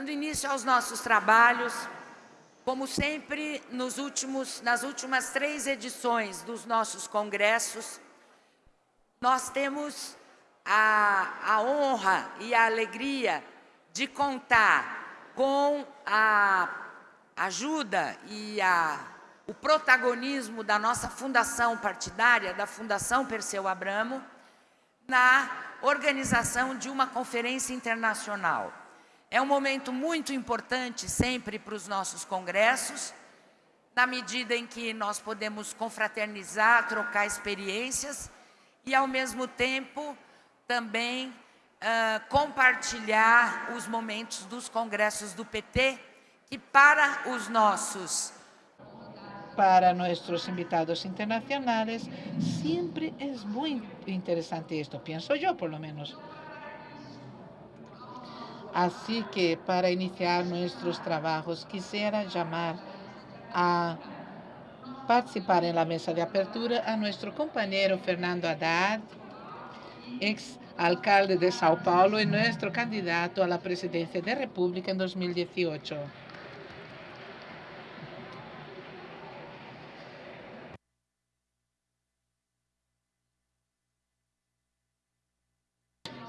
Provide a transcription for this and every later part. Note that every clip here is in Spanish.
Dando início aos nossos trabalhos, como sempre, nos últimos, nas últimas três edições dos nossos congressos, nós temos a, a honra e a alegria de contar com a ajuda e a, o protagonismo da nossa fundação partidária, da Fundação Perseu Abramo, na organização de uma conferência internacional. É um momento muito importante sempre para os nossos congressos, na medida em que nós podemos confraternizar, trocar experiências e, ao mesmo tempo, também uh, compartilhar os momentos dos congressos do PT, que para os nossos para nuestros invitados internacionales, siempre es muy interesante esto, pienso yo por lo menos. Así que para iniciar nuestros trabajos quisiera llamar a participar en la mesa de apertura a nuestro compañero Fernando Haddad, ex alcalde de Sao Paulo y nuestro candidato a la presidencia de República en 2018.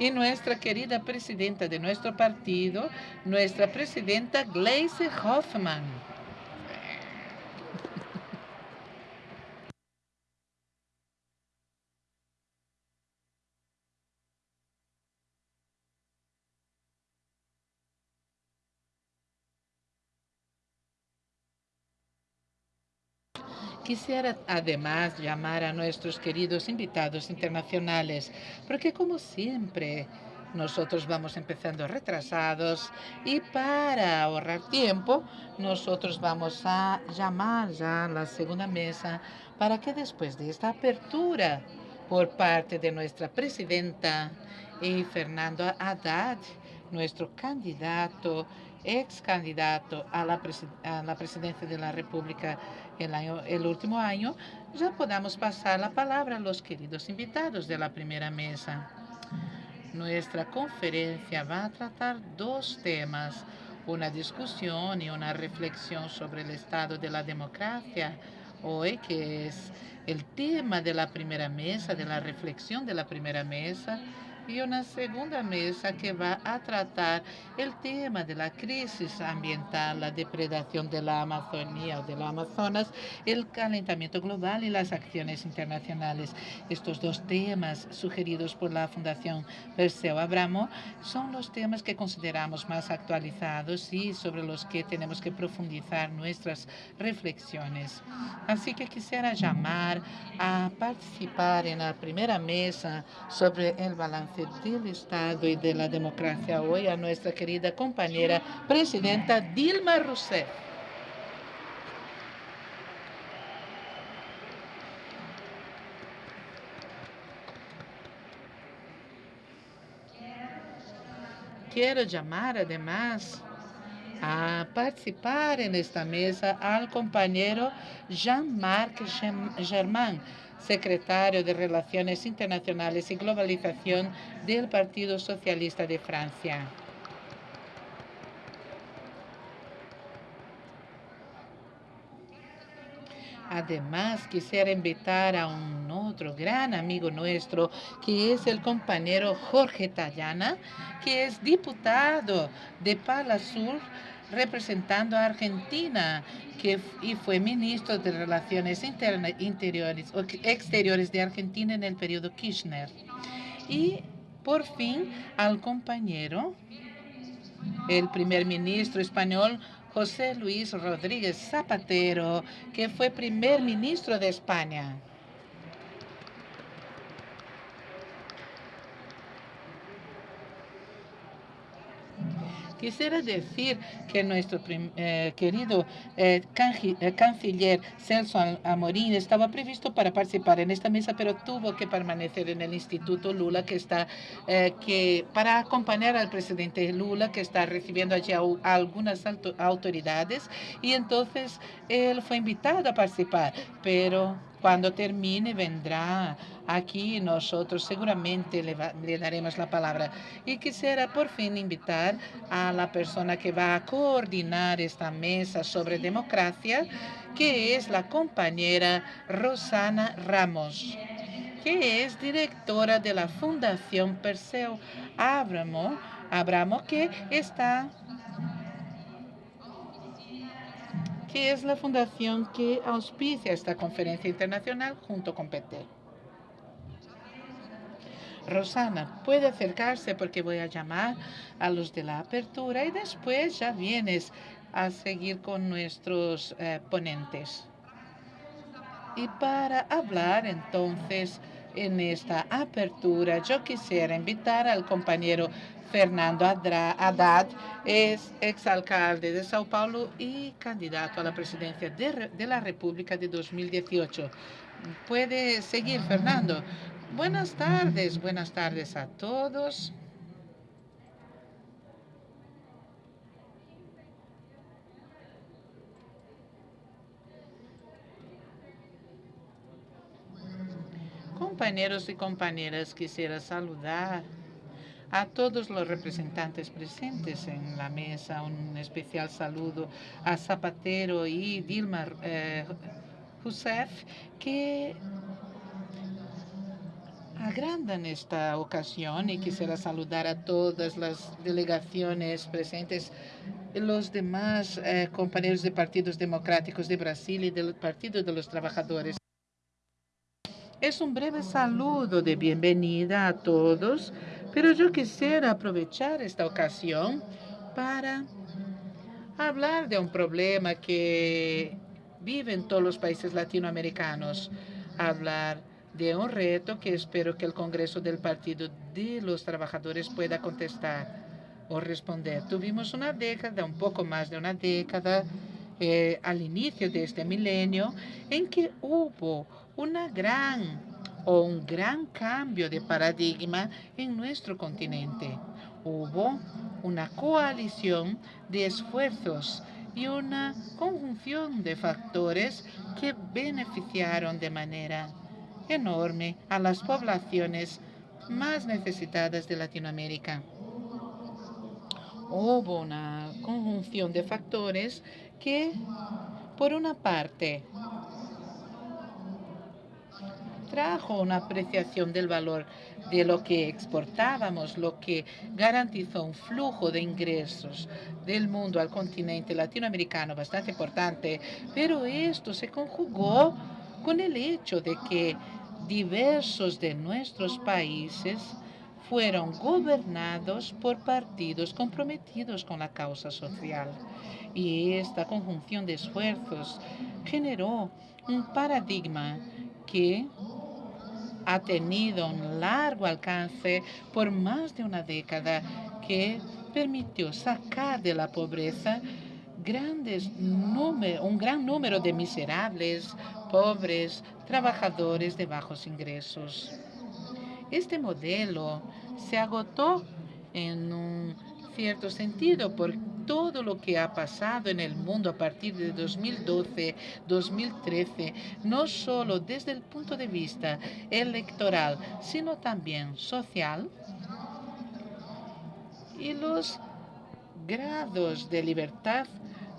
Y nuestra querida presidenta de nuestro partido, nuestra presidenta Gleisi Hoffman. Quisiera además llamar a nuestros queridos invitados internacionales, porque como siempre, nosotros vamos empezando retrasados y para ahorrar tiempo, nosotros vamos a llamar ya a la segunda mesa para que después de esta apertura por parte de nuestra presidenta y Fernando Haddad, nuestro candidato, ex candidato a la, a la presidencia de la República el, año, el último año, ya podamos pasar la palabra a los queridos invitados de la primera mesa. Nuestra conferencia va a tratar dos temas, una discusión y una reflexión sobre el estado de la democracia hoy, que es el tema de la primera mesa, de la reflexión de la primera mesa, y una segunda mesa que va a tratar el tema de la crisis ambiental, la depredación de la Amazonía o de la Amazonas, el calentamiento global y las acciones internacionales. Estos dos temas sugeridos por la Fundación Perseo Abramo son los temas que consideramos más actualizados y sobre los que tenemos que profundizar nuestras reflexiones. Así que quisiera llamar a participar en la primera mesa sobre el balance del Estado y de democracia hoy a nuestra querida compañera presidenta Dilma Rousseff. Quiero llamar además a participar en esta mesa al compañero Jean-Marc Germain, secretario de Relaciones Internacionales y Globalización del Partido Socialista de Francia. Además, quisiera invitar a un otro gran amigo nuestro, que es el compañero Jorge Tallana, que es diputado de Pala Sur, representando a Argentina que, y fue ministro de Relaciones Interiores, Exteriores de Argentina en el periodo Kirchner. Y por fin al compañero, el primer ministro español José Luis Rodríguez Zapatero, que fue primer ministro de España. Quisiera decir que nuestro eh, querido eh, eh, canciller Celso Amorín estaba previsto para participar en esta mesa, pero tuvo que permanecer en el Instituto Lula, que está que para acompañar al presidente Lula, que está recibiendo allí algunas autoridades, y entonces él fue invitado a participar, pero cuando termine vendrá Aquí nosotros seguramente le, le, daremos la palabra. Y quisiera por fin invitar a la persona que va a coordinar esta mesa sobre democracia, que es la compañera Rosana Ramos que es directora de la Fundación Perseo Abramo, Abramo que está que es la fundación que auspicia esta conferencia internacional junto con PT. Rosana, puede acercarse porque voy a llamar a los de la apertura y después ya vienes a seguir con nuestros eh, ponentes. Y para hablar entonces en esta apertura, yo quisiera invitar al compañero Fernando Haddad, es exalcalde de Sao Paulo y candidato a la presidencia de, de la República de 2018. Puede seguir, Fernando. Buenas tardes, buenas tardes a todos. Compañeros y compañeras, quisiera saludar a todos los representantes presentes en la mesa. Un especial saludo a Zapatero y Dilma eh, Rousseff, que agrandan esta ocasión y quisiera saludar a todas las delegaciones presentes, los demás eh, compañeros de partidos democráticos de Brasil y del Partido de los Trabajadores. Es un breve saludo de bienvenida a todos pero yo quisiera aprovechar esta ocasión para hablar de un problema que vive en todos los países latinoamericanos, hablar de un reto que espero que el Congreso del Partido de los Trabajadores pueda contestar o responder. Tuvimos una década, un poco más de una década, eh, al inicio de este milenio, en que hubo una gran o un gran cambio de paradigma en nuestro continente. Hubo una coalición de esfuerzos y una conjunción de factores que beneficiaron de manera enorme a las poblaciones más necesitadas de Latinoamérica. Hubo una conjunción de factores que, por una parte, trajo una apreciación del valor de lo que exportábamos, lo que garantizó un flujo de ingresos del mundo al continente latinoamericano bastante importante, pero esto se conjugó con el hecho de que diversos de nuestros países fueron gobernados por partidos comprometidos con la causa social. Y esta conjunción de esfuerzos generó un paradigma que ha tenido un largo alcance por más de una década que permitió sacar de la pobreza grandes un gran número de miserables, pobres, trabajadores de bajos ingresos. Este modelo se agotó en un cierto sentido por todo lo que ha pasado en el mundo a partir de 2012, 2013, no solo desde el punto de vista electoral, sino también social. Y los grados de libertad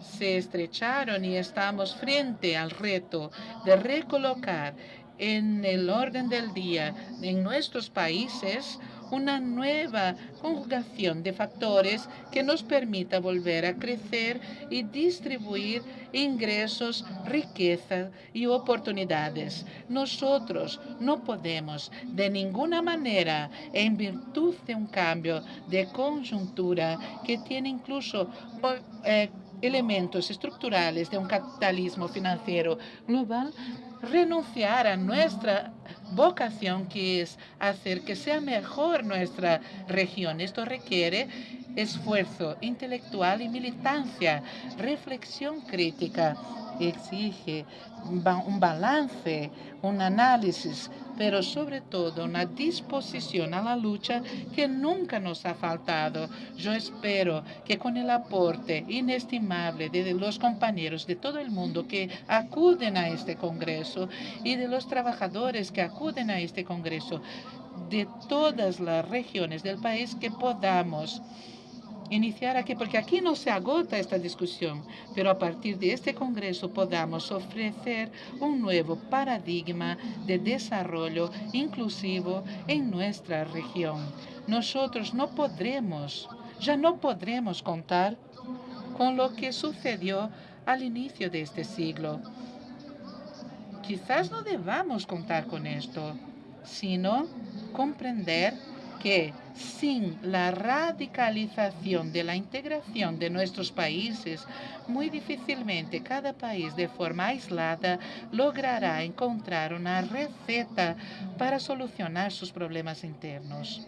se estrecharon y estamos frente al reto de recolocar en el orden del día en nuestros países una nueva conjugación de factores que nos permita volver a crecer y distribuir ingresos, riqueza y oportunidades. Nosotros no podemos de ninguna manera, en virtud de un cambio de conjuntura que tiene incluso eh, elementos estructurales de un capitalismo financiero global, renunciar a nuestra vocación que es hacer que sea mejor nuestra región. Esto requiere esfuerzo intelectual y militancia, reflexión crítica exige un balance, un análisis, pero sobre todo una disposición a la lucha que nunca nos ha faltado. Yo espero que con el aporte inestimable de los compañeros de todo el mundo que acuden a este Congreso y de los trabajadores que acuden a este Congreso de todas las regiones del país que podamos iniciar aquí, porque aquí no se agota esta discusión, pero a partir de este Congreso podamos ofrecer un nuevo paradigma de desarrollo inclusivo en nuestra región. Nosotros no podremos, ya no podremos contar con lo que sucedió al inicio de este siglo. Quizás no debamos contar con esto, sino comprender que sin la radicalización de la integración de nuestros países, muy difícilmente cada país de forma aislada logrará encontrar una receta para solucionar sus problemas internos.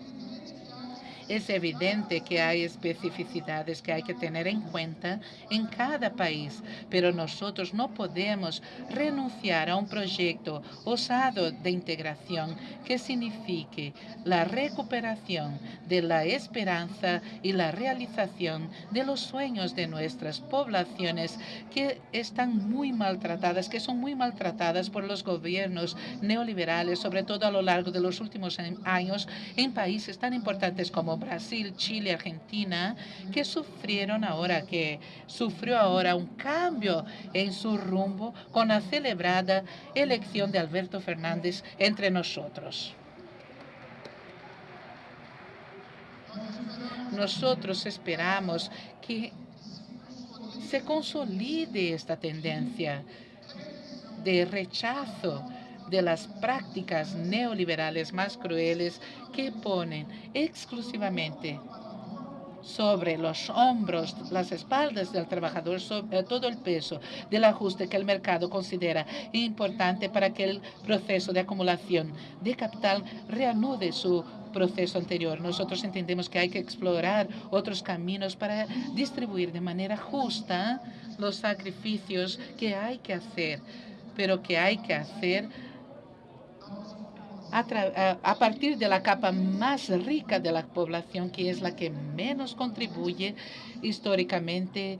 Es evidente que hay especificidades que hay que tener en cuenta en cada país, pero nosotros no podemos renunciar a un proyecto osado de integración que signifique la recuperación de la esperanza y la realización de los sueños de nuestras poblaciones que están muy maltratadas, que son muy maltratadas por los gobiernos neoliberales, sobre todo a lo largo de los últimos años en países tan importantes como Brasil, Chile, Argentina, que sufrieron ahora, que sufrió ahora un cambio en su rumbo con la celebrada elección de Alberto Fernández entre nosotros. Nosotros esperamos que se consolide esta tendencia de rechazo de las prácticas neoliberales más crueles que ponen exclusivamente sobre los hombros, las espaldas del trabajador, sobre todo el peso del ajuste que el mercado considera importante para que el proceso de acumulación de capital reanude su proceso anterior. Nosotros entendemos que hay que explorar otros caminos para distribuir de manera justa los sacrificios que hay que hacer, pero que hay que hacer a, partir de la capa más rica de la población, que es la que menos contribuye históricamente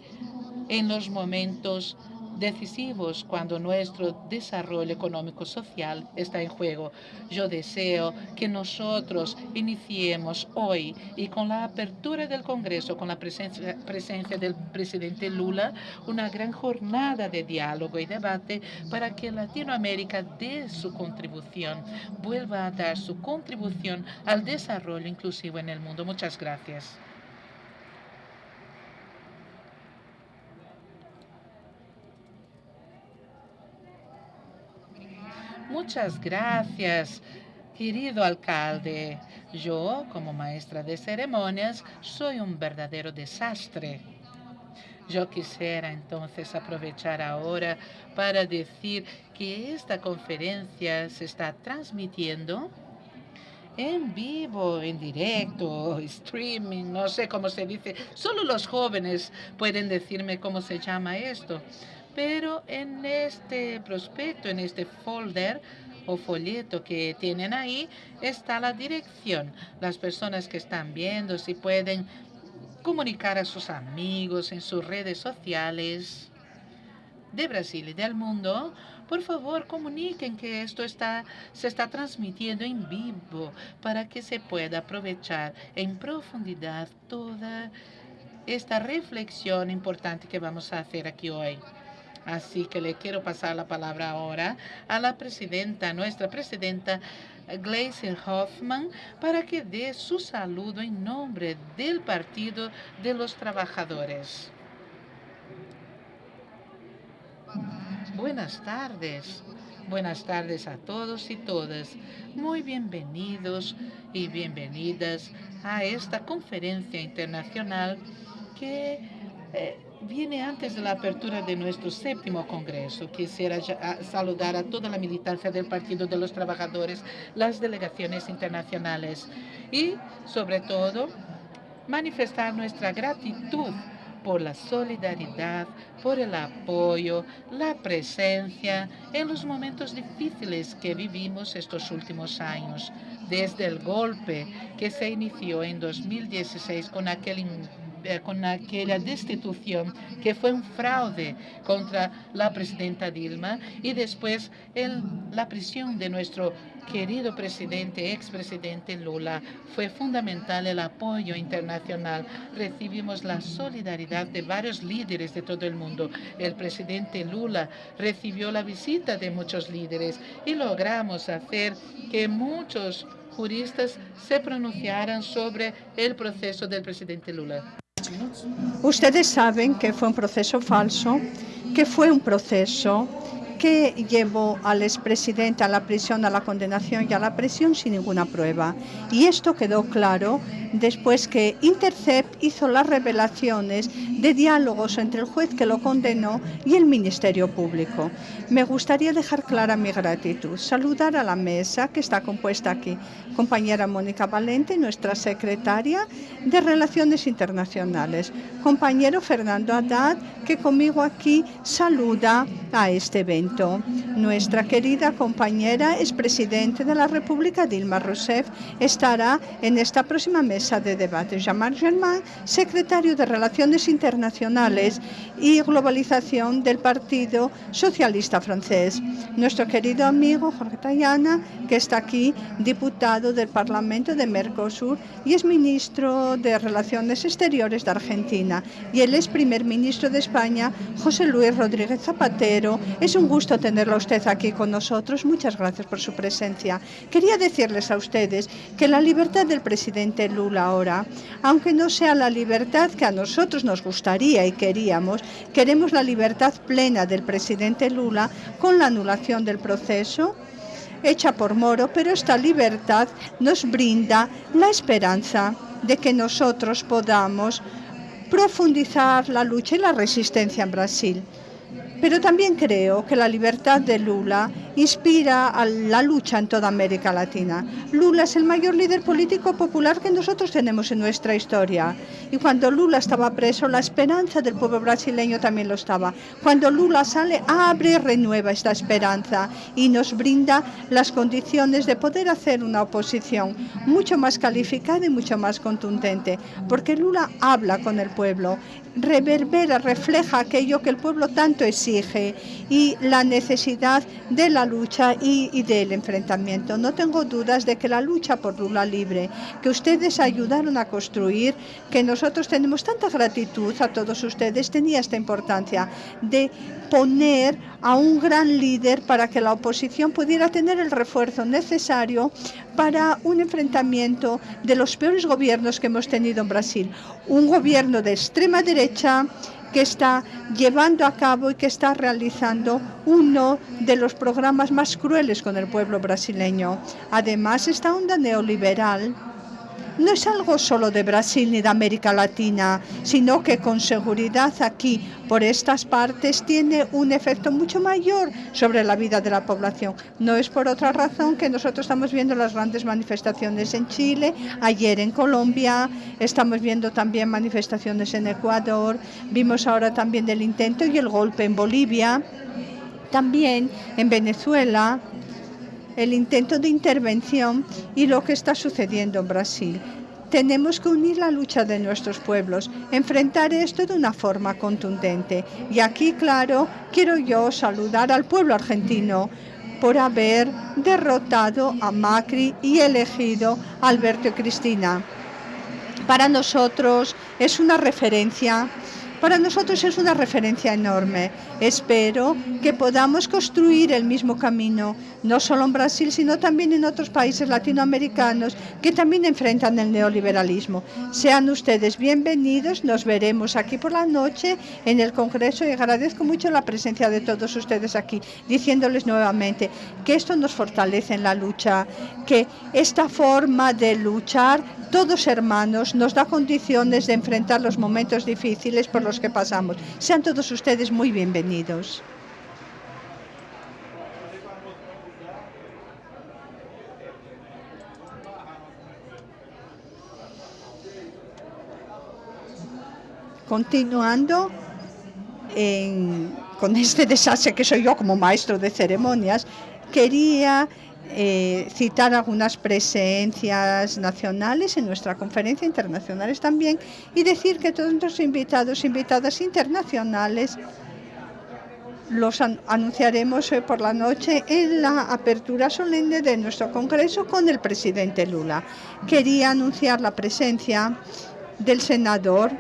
en los momentos decisivos cuando nuestro desarrollo económico social está en juego. Yo deseo que nosotros iniciemos hoy y con la apertura del Congreso, con la presencia, presencia del presidente Lula, una gran jornada de diálogo y debate para que Latinoamérica dé su contribución, vuelva a dar su contribución al desarrollo inclusivo en el mundo. Muchas gracias. Muchas gracias, querido alcalde. Yo, como maestra de ceremonias, soy un verdadero desastre. Yo quisiera entonces aprovechar ahora para decir que esta conferencia se está transmitiendo en vivo, en directo, streaming, no sé cómo se dice. Solo los jóvenes pueden decirme cómo se llama esto. Pero en este prospecto, en este folder o folleto que tienen ahí, está la dirección. Las personas que están viendo, si pueden comunicar a sus amigos en sus redes sociales de Brasil y del mundo, por favor, comuniquen que esto está, se está transmitiendo en vivo para que se pueda aprovechar en profundidad toda esta reflexión importante que vamos a hacer aquí hoy. Así que le quiero pasar la palabra ahora a la presidenta, nuestra presidenta Gleisi Hoffman, para que dé su saludo en nombre del Partido de los Trabajadores. Buenas tardes. Buenas tardes a todos y todas. Muy bienvenidos y bienvenidas a esta conferencia internacional que eh, viene antes de la apertura de nuestro séptimo Congreso. Quisiera saludar a toda la militancia del Partido de los Trabajadores, las delegaciones internacionales y, sobre todo, manifestar nuestra gratitud por la solidaridad, por el apoyo, la presencia en los momentos difíciles que vivimos estos últimos años, desde el golpe que se inició en 2016 con aquel con aquella destitución que fue un fraude contra la presidenta Dilma y después en la prisión de nuestro querido presidente, expresidente Lula. Fue fundamental el apoyo internacional. Recibimos la solidaridad de varios líderes de todo el mundo. El presidente Lula recibió la visita de muchos líderes y logramos hacer que muchos juristas se pronunciaran sobre el proceso del presidente Lula. Ustedes saben que fue un proceso falso, que fue un proceso que llevó al expresidente a la prisión, a la condenación y a la prisión sin ninguna prueba. Y esto quedó claro después que Intercept hizo las revelaciones de diálogos entre el juez que lo condenó y el Ministerio Público. Me gustaría dejar clara mi gratitud, saludar a la mesa que está compuesta aquí, compañera Mónica Valente, nuestra secretaria de Relaciones Internacionales, compañero Fernando Haddad, que conmigo aquí saluda a este evento. Nuestra querida compañera, expresidente de la República, Dilma Rousseff, estará en esta próxima mesa de debate. Jean-Marc Germain, secretario de Relaciones Internacionales y Globalización del Partido Socialista Francés. Nuestro querido amigo Jorge Tayana, que está aquí, diputado del Parlamento de Mercosur y es ministro de Relaciones Exteriores de Argentina. Y él es primer ministro de España, José Luis Rodríguez Zapatero. Es un gusto tenerlo a usted aquí con nosotros. Muchas gracias por su presencia. Quería decirles a ustedes que la libertad del presidente Lula ahora, aunque no sea la libertad que a nosotros nos gustaría y queríamos, queremos la libertad plena del presidente Lula con la anulación del proceso hecha por Moro, pero esta libertad nos brinda la esperanza de que nosotros podamos profundizar la lucha y la resistencia en Brasil. Pero también creo que la libertad de Lula inspira a la lucha en toda América Latina. Lula es el mayor líder político popular que nosotros tenemos en nuestra historia. Y cuando Lula estaba preso, la esperanza del pueblo brasileño también lo estaba. Cuando Lula sale, abre y renueva esta esperanza y nos brinda las condiciones de poder hacer una oposición mucho más calificada y mucho más contundente. Porque Lula habla con el pueblo, reverbera, refleja aquello que el pueblo tanto exige y la necesidad de la lucha y, del enfrentamiento. No tengo dudas de que la lucha por Lula libre, que ustedes ayudaron a construir, que nosotros tenemos tanta gratitud a todos ustedes, tenía esta importancia de poner a un gran líder para que la oposición pudiera tener el refuerzo necesario para un enfrentamiento de los peores gobiernos que hemos tenido en Brasil. Un gobierno de extrema derecha que está llevando a cabo y que está realizando uno de los programas más crueles con el pueblo brasileño. Además, esta onda neoliberal no es algo solo de Brasil ni de América Latina, sino que con seguridad aquí, por estas partes, tiene un efecto mucho mayor sobre la vida de la población. No es por otra razón que nosotros estamos viendo las grandes manifestaciones en Chile, ayer en Colombia, estamos viendo también manifestaciones en Ecuador, vimos ahora también el intento y el golpe en Bolivia, también en Venezuela, el intento de intervención y lo que está sucediendo en Brasil. Tenemos que unir la lucha de nuestros pueblos, enfrentar esto de una forma contundente. Y aquí, claro, quiero yo saludar al pueblo argentino por haber derrotado a Macri y elegido a Alberto y Cristina. Para nosotros es una referencia para nosotros es una referencia enorme. Espero que podamos construir el mismo camino, no solo en Brasil, sino también en otros países latinoamericanos que también enfrentan el neoliberalismo. Sean ustedes bienvenidos, nos veremos aquí por la noche en el Congreso y agradezco mucho la presencia de todos ustedes aquí, diciéndoles nuevamente que esto nos fortalece en la lucha, que esta forma de luchar, todos hermanos, nos da condiciones de enfrentar los momentos difíciles por los que pasamos. Sean todos ustedes muy bienvenidos. Continuando con este desastre que soy yo como maestro de ceremonias, quería eh, citar algunas presencias nacionales en nuestra conferencia, internacionales también, y decir que todos nuestros invitados, invitadas internacionales, los anunciaremos hoy por la noche en la apertura solemne de nuestro congreso con el presidente Lula. Quería anunciar la presencia del senador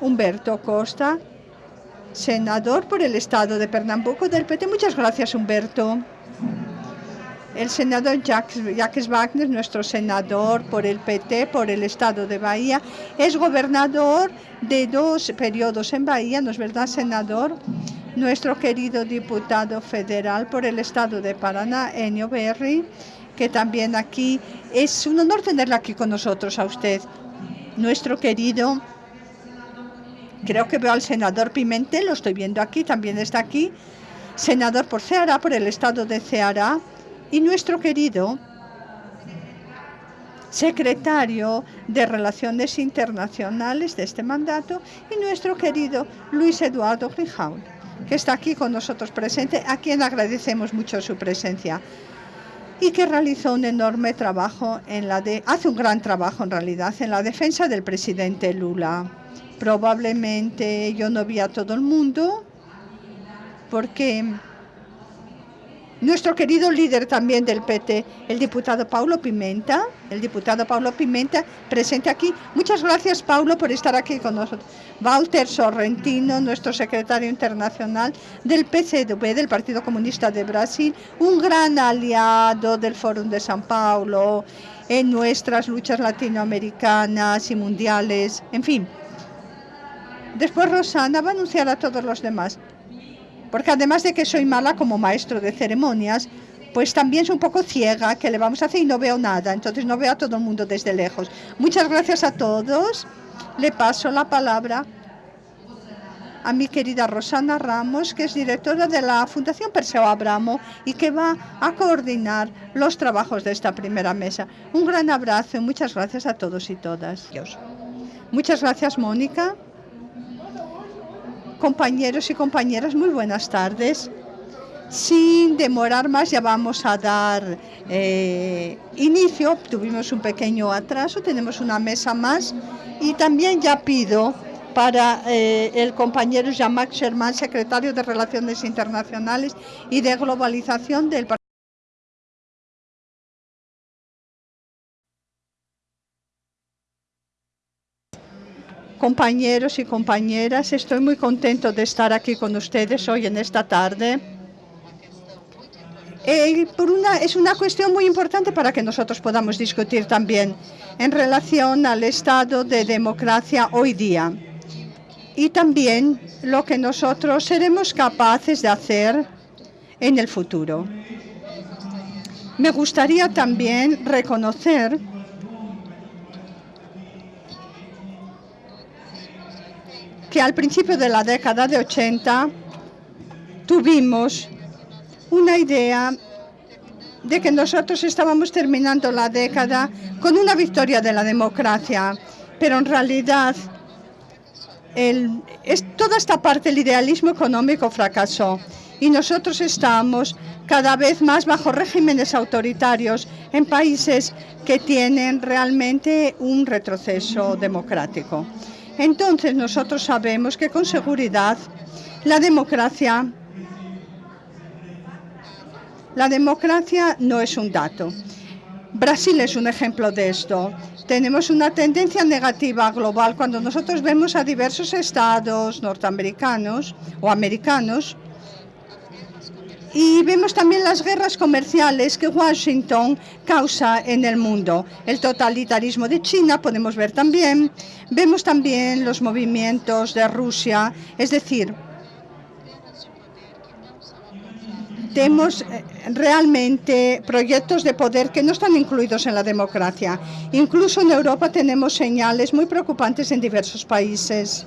Humberto Costa, senador por el estado de Pernambuco del PT. Muchas gracias, Humberto el senador Jacques, Wagner, nuestro senador por el PT, por el estado de Bahía, es gobernador de dos periodos en Bahía, ¿no es verdad, senador? Nuestro querido diputado federal por el estado de Paraná, Enio Berry, que también aquí es un honor tenerlo aquí con nosotros a usted. Nuestro querido, creo que veo al senador Pimentel, lo estoy viendo aquí, también está aquí, senador por Ceará, por el estado de Ceará, y nuestro querido secretario de Relaciones Internacionales de este mandato y nuestro querido Luis Eduardo Grijaul, que está aquí con nosotros presente, a quien agradecemos mucho su presencia y que realizó un enorme trabajo en la de hace un gran trabajo en realidad en la defensa del presidente Lula. Probablemente yo no vi a todo el mundo porque nuestro querido líder también del PT, el diputado Paulo Pimenta, el diputado Paulo Pimenta, presente aquí. Muchas gracias, Paulo, por estar aquí con nosotros. Walter Sorrentino, nuestro secretario internacional del PCdoB, del Partido Comunista de Brasil, un gran aliado del Fórum de San Paulo en nuestras luchas latinoamericanas y mundiales, en fin. Después Rosana va a anunciar a todos los demás porque además de que soy mala como maestro de ceremonias, pues también soy un poco ciega, que le vamos a hacer y no veo nada, entonces no veo a todo el mundo desde lejos. Muchas gracias a todos. Le paso la palabra a mi querida Rosana Ramos, que es directora de la Fundación Perseo Abramo y que va a coordinar los trabajos de esta primera mesa. Un gran abrazo y muchas gracias a todos y todas. Muchas gracias, Mónica. Compañeros y compañeras, muy buenas tardes. Sin demorar más, ya vamos a dar eh, inicio. Tuvimos un pequeño atraso, tenemos una mesa más y también ya pido para eh, el compañero Jean-Marc Sherman, secretario de Relaciones Internacionales y de Globalización del Partido compañeros y compañeras, estoy muy contento de estar aquí con ustedes hoy en esta tarde. Por una, es una cuestión muy importante para que nosotros podamos discutir también en relación al estado de democracia hoy día y también lo que nosotros seremos capaces de hacer en el futuro. Me gustaría también reconocer que al principio de la década de 80 tuvimos una idea de que nosotros estábamos terminando la década con una victoria de la democracia, pero en realidad toda esta parte del idealismo económico fracasó y nosotros estamos cada vez más bajo regímenes autoritarios en países que tienen realmente un retroceso democrático. Entonces nosotros sabemos que con seguridad la democracia, la democracia no es un dato. Brasil es un ejemplo de esto. Tenemos una tendencia negativa global cuando nosotros vemos a diversos estados norteamericanos o americanos y vemos también las guerras comerciales que Washington causa en el mundo. El totalitarismo de China podemos ver también. Vemos también los movimientos de Rusia. Es decir, tenemos eh, realmente proyectos de poder que no están incluidos en la democracia. Incluso en Europa tenemos señales muy preocupantes en diversos países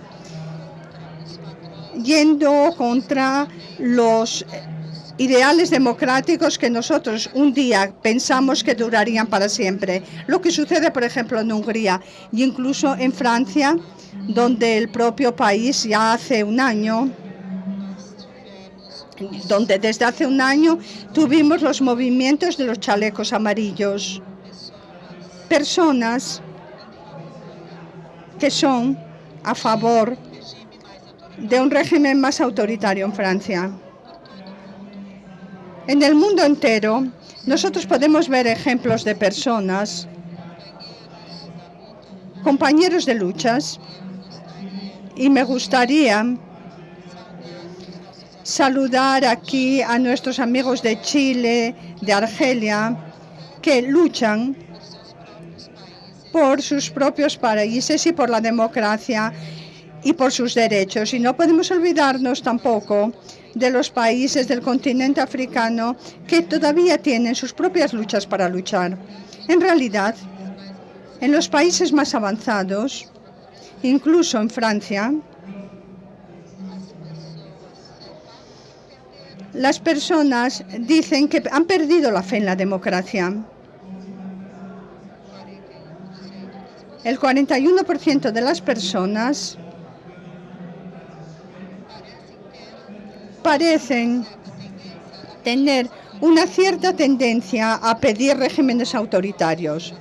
yendo contra los ideales democráticos que nosotros un día pensamos que durarían para siempre. Lo que sucede, por ejemplo, en Hungría e incluso en Francia, donde el propio país ya hace un año donde desde hace un año tuvimos los movimientos de los chalecos amarillos. Personas que son a favor de un régimen más autoritario en Francia. En el mundo entero, nosotros podemos ver ejemplos de personas, compañeros de luchas, y me gustaría saludar aquí a nuestros amigos de Chile, de Argelia, que luchan por sus propios países y por la democracia y por sus derechos. Y no podemos olvidarnos tampoco de los países del continente africano que todavía tienen sus propias luchas para luchar. En realidad, en los países más avanzados, incluso en Francia, las personas dicen que han perdido la fe en la democracia. El 41% de las personas parecen tener una cierta tendencia a pedir regímenes autoritarios.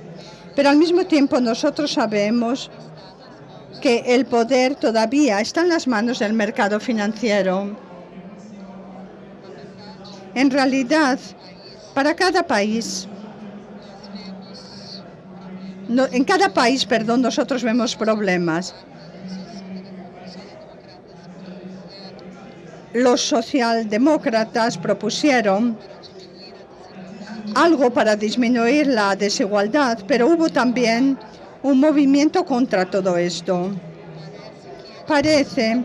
Pero al mismo tiempo nosotros sabemos que el poder todavía está en las manos del mercado financiero. En realidad, para cada país, en cada país, perdón, nosotros vemos problemas. Los socialdemócratas propusieron algo para disminuir la desigualdad, pero hubo también un movimiento contra todo esto. Parece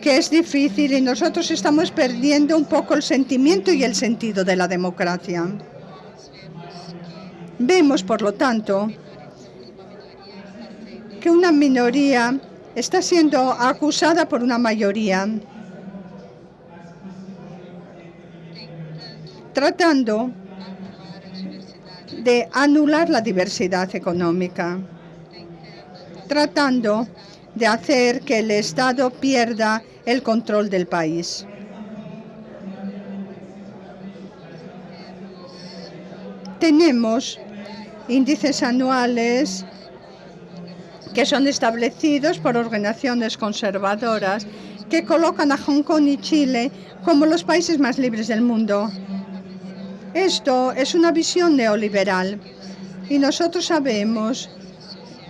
que es difícil y nosotros estamos perdiendo un poco el sentimiento y el sentido de la democracia. Vemos, por lo tanto, que una minoría está siendo acusada por una mayoría tratando de anular la diversidad económica, tratando de hacer que el Estado pierda el control del país. Tenemos índices anuales que son establecidos por organizaciones conservadoras que colocan a Hong Kong y Chile como los países más libres del mundo. Esto es una visión neoliberal y nosotros sabemos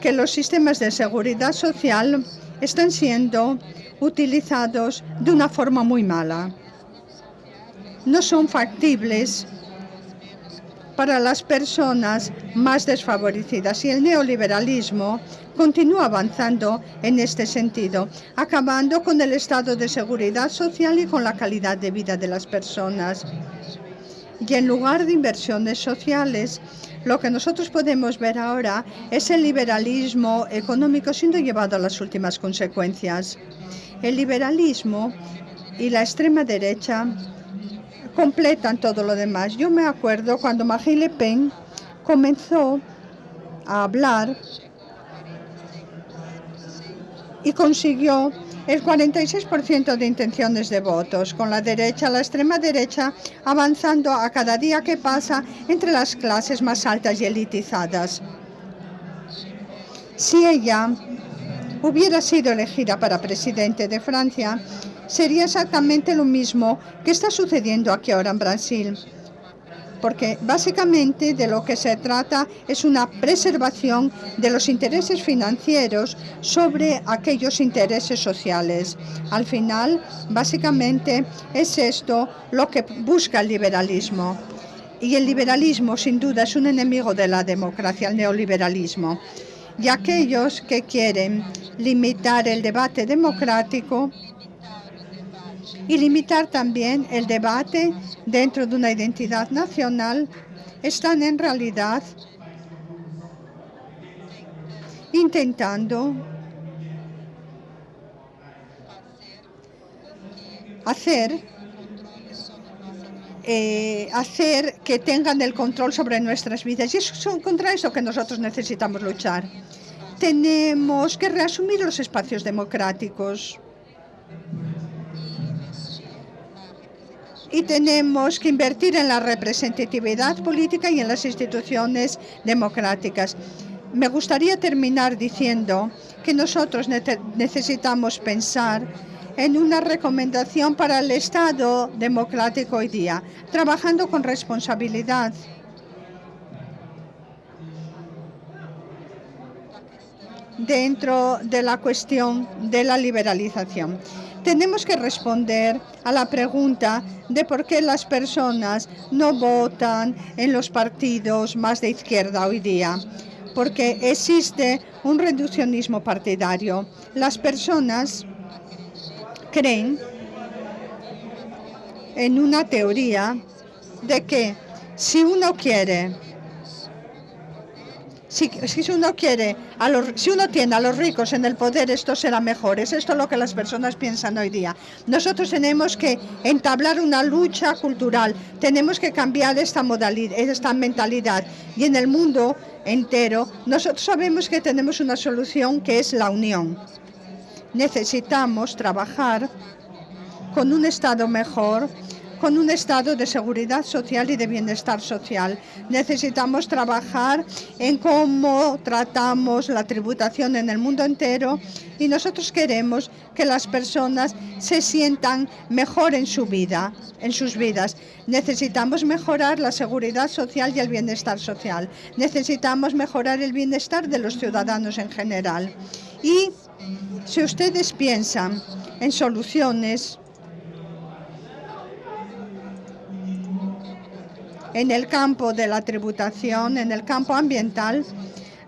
que los sistemas de seguridad social están siendo utilizados de una forma muy mala. No son factibles para las personas más desfavorecidas y el neoliberalismo continúa avanzando en este sentido, acabando con el estado de seguridad social y con la calidad de vida de las personas. Y en lugar de inversiones sociales, lo que nosotros podemos ver ahora es el liberalismo económico siendo llevado a las últimas consecuencias. El liberalismo y la extrema derecha completan todo lo demás. Yo me acuerdo cuando Marine Le Pen comenzó a hablar y consiguió el 46% de intenciones de votos, con la derecha, la extrema derecha, avanzando a cada día que pasa entre las clases más altas y elitizadas. Si ella hubiera sido elegida para presidente de Francia, sería exactamente lo mismo que está sucediendo aquí ahora en Brasil porque básicamente de lo que se trata es una preservación de los intereses financieros sobre aquellos intereses sociales. Al final, básicamente es esto lo que busca el liberalismo. Y el liberalismo, sin duda, es un enemigo de la democracia, el neoliberalismo. Y aquellos que quieren limitar el debate democrático y limitar también el debate dentro de una identidad nacional, están en realidad intentando hacer eh, hacer que tengan el control sobre nuestras vidas. Y es contra eso que nosotros necesitamos luchar. Tenemos que reasumir los espacios democráticos. Y tenemos que invertir en la representatividad política y en las instituciones democráticas. Me gustaría terminar diciendo que nosotros necesitamos pensar en una recomendación para el Estado democrático hoy día, trabajando con responsabilidad. dentro de la cuestión de la liberalización. Tenemos que responder a la pregunta de por qué las personas no votan en los partidos más de izquierda hoy día. Porque existe un reduccionismo partidario. Las personas creen en una teoría de que si uno quiere si, uno quiere, si uno tiene a los ricos en el poder, esto será mejor. Es esto lo que las personas piensan hoy día. Nosotros tenemos que entablar una lucha cultural, tenemos que cambiar esta modalidad, esta mentalidad. Y en el mundo entero, nosotros sabemos que tenemos una solución que es la unión. Necesitamos trabajar con un Estado mejor, con un estado de seguridad social y de bienestar social. Necesitamos trabajar en cómo tratamos la tributación en el mundo entero y nosotros queremos que las personas se sientan mejor en su vida, en sus vidas. Necesitamos mejorar la seguridad social y el bienestar social. Necesitamos mejorar el bienestar de los ciudadanos en general. Y si ustedes piensan en soluciones en el campo de la tributación, en el campo ambiental,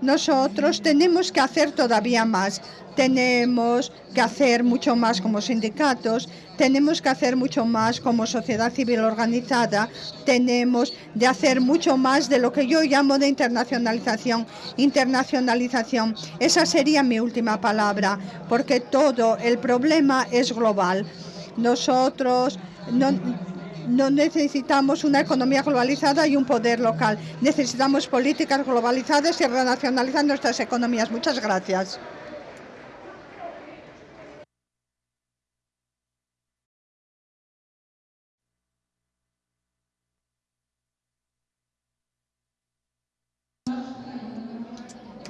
nosotros tenemos que hacer todavía más. Tenemos que hacer mucho más como sindicatos, tenemos que hacer mucho más como sociedad civil organizada, tenemos de hacer mucho más de lo que yo llamo de internacionalización. Internacionalización, esa sería mi última palabra, porque todo el problema es global. Nosotros no, no necesitamos una economía globalizada y un poder local. Necesitamos políticas globalizadas y renacionalizar nuestras economías. Muchas gracias.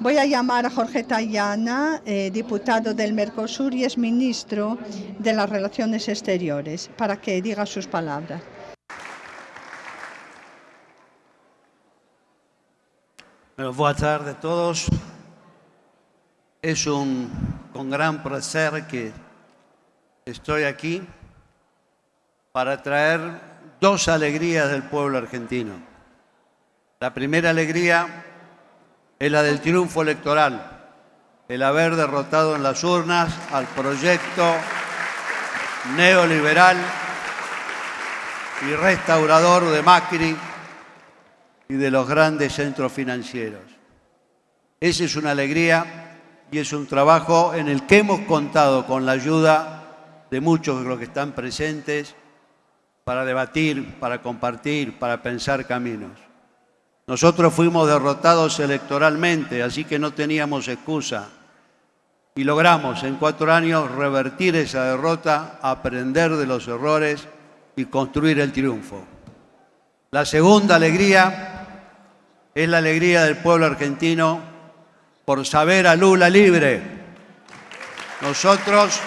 Voy a llamar a Jorge Tayana, eh, diputado del Mercosur y es ministro de las Relaciones Exteriores, para que diga sus palabras. buenas tardes a todos. Es un con gran placer que estoy aquí para traer dos alegrías del pueblo argentino. La primera alegría es la del triunfo electoral, el haber derrotado en las urnas al proyecto neoliberal y restaurador de Macri y de los grandes centros financieros. Esa es una alegría y es un trabajo en el que hemos contado con la ayuda de muchos de los que están presentes para debatir, para compartir, para pensar caminos. Nosotros fuimos derrotados electoralmente, así que no teníamos excusa. Y logramos en cuatro años revertir esa derrota, aprender de los errores y construir el triunfo. La segunda alegría es la alegría del pueblo argentino por saber a Lula libre. Nosotros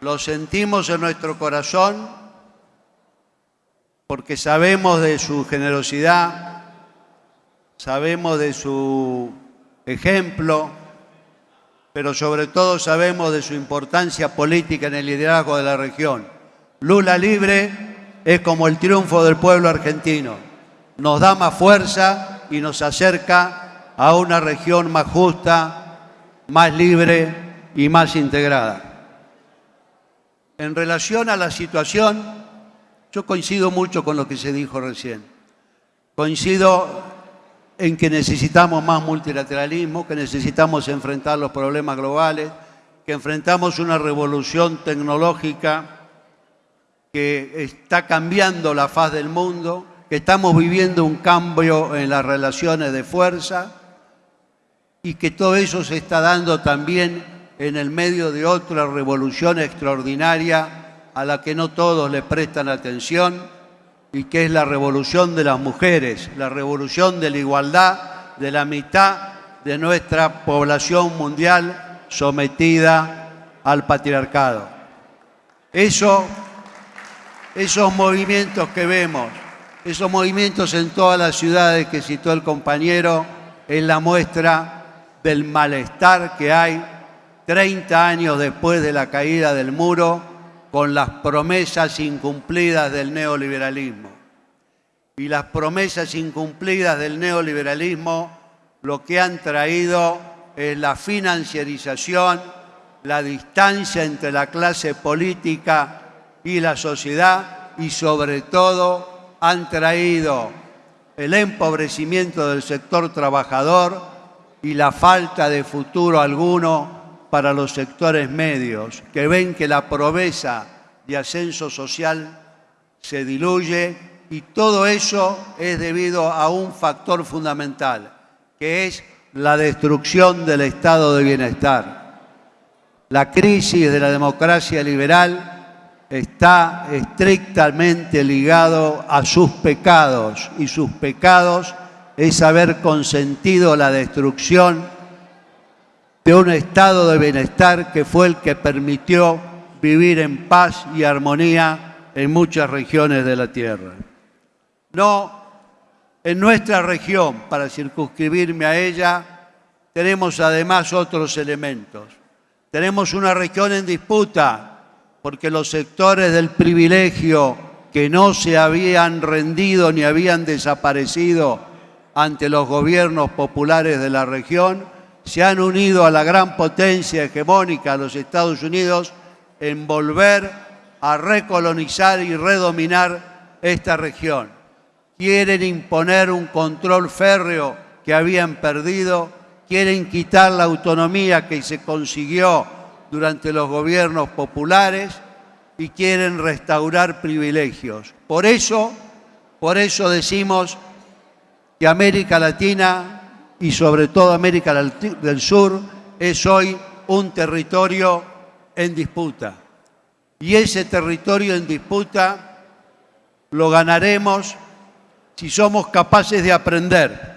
lo sentimos en nuestro corazón porque sabemos de su generosidad, sabemos de su ejemplo, pero sobre todo sabemos de su importancia política en el liderazgo de la región. Lula libre es como el triunfo del pueblo argentino. Nos da más fuerza y nos acerca a una región más justa, más libre y más integrada. En relación a la situación yo coincido mucho con lo que se dijo recién. Coincido en que necesitamos más multilateralismo, que necesitamos enfrentar los problemas globales, que enfrentamos una revolución tecnológica que está cambiando la faz del mundo, que estamos viviendo un cambio en las relaciones de fuerza y que todo eso se está dando también en el medio de otra revolución extraordinaria a la que no todos le prestan atención y que es la revolución de las mujeres, la revolución de la igualdad de la mitad de nuestra población mundial sometida al patriarcado. Eso esos movimientos que vemos, esos movimientos en todas las ciudades que citó el compañero, es la muestra del malestar que hay 30 años después de la caída del muro con las promesas incumplidas del neoliberalismo. Y las promesas incumplidas del neoliberalismo lo que han traído es la financiarización, la distancia entre la clase política y la sociedad y sobre todo han traído el empobrecimiento del sector trabajador y la falta de futuro alguno para los sectores medios, que ven que la proveza de ascenso social se diluye y todo eso es debido a un factor fundamental, que es la destrucción del estado de bienestar. La crisis de la democracia liberal está estrictamente ligado a sus pecados y sus pecados es haber consentido la destrucción de un estado de bienestar que fue el que permitió vivir en paz y armonía en muchas regiones de la tierra. No, en nuestra región, para circunscribirme a ella, tenemos además otros elementos. Tenemos una región en disputa porque los sectores del privilegio que no se habían rendido ni habían desaparecido ante los gobiernos populares de la región, se han unido a la gran potencia hegemónica, los Estados Unidos, en volver a recolonizar y redominar esta región. Quieren imponer un control férreo que habían perdido, quieren quitar la autonomía que se consiguió durante los gobiernos populares y quieren restaurar privilegios. Por eso, por eso decimos que América Latina y sobre todo América del Sur es hoy un territorio en disputa. Y ese territorio en disputa lo ganaremos si somos capaces de aprender.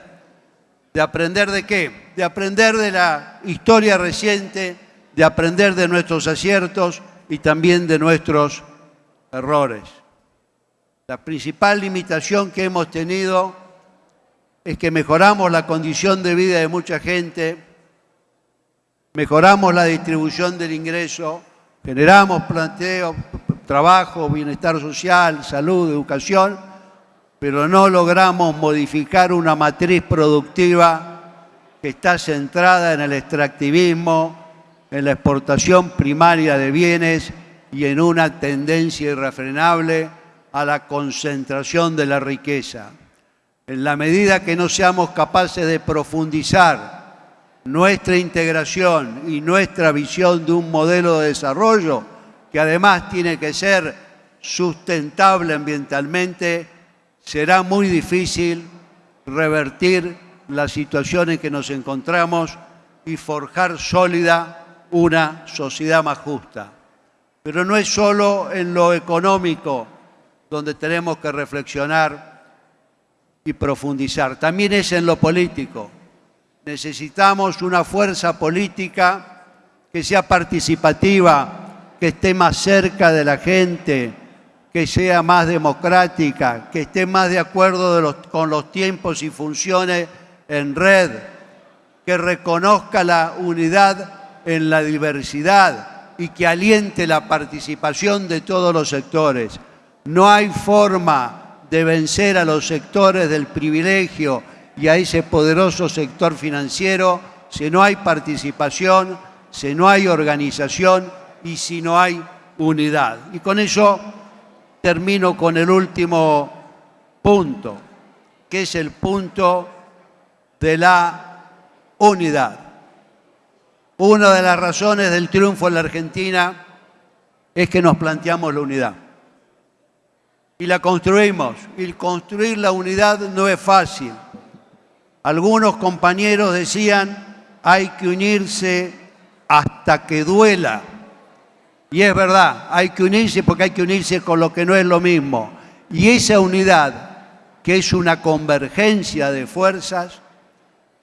¿De aprender de qué? De aprender de la historia reciente de aprender de nuestros aciertos y también de nuestros errores. La principal limitación que hemos tenido es que mejoramos la condición de vida de mucha gente, mejoramos la distribución del ingreso, generamos planteo, trabajo, bienestar social, salud, educación, pero no logramos modificar una matriz productiva que está centrada en el extractivismo, en la exportación primaria de bienes y en una tendencia irrefrenable a la concentración de la riqueza. En la medida que no seamos capaces de profundizar nuestra integración y nuestra visión de un modelo de desarrollo, que además tiene que ser sustentable ambientalmente, será muy difícil revertir la situación en que nos encontramos y forjar sólida una sociedad más justa. Pero no es solo en lo económico donde tenemos que reflexionar y profundizar, también es en lo político. Necesitamos una fuerza política que sea participativa, que esté más cerca de la gente, que sea más democrática, que esté más de acuerdo con los tiempos y funciones en red, que reconozca la unidad en la diversidad y que aliente la participación de todos los sectores. No hay forma de vencer a los sectores del privilegio y a ese poderoso sector financiero si no hay participación, si no hay organización y si no hay unidad. Y con eso termino con el último punto, que es el punto de la unidad. Una de las razones del triunfo en la Argentina es que nos planteamos la unidad. Y la construimos. Y construir la unidad no es fácil. Algunos compañeros decían, hay que unirse hasta que duela. Y es verdad, hay que unirse porque hay que unirse con lo que no es lo mismo. Y esa unidad, que es una convergencia de fuerzas,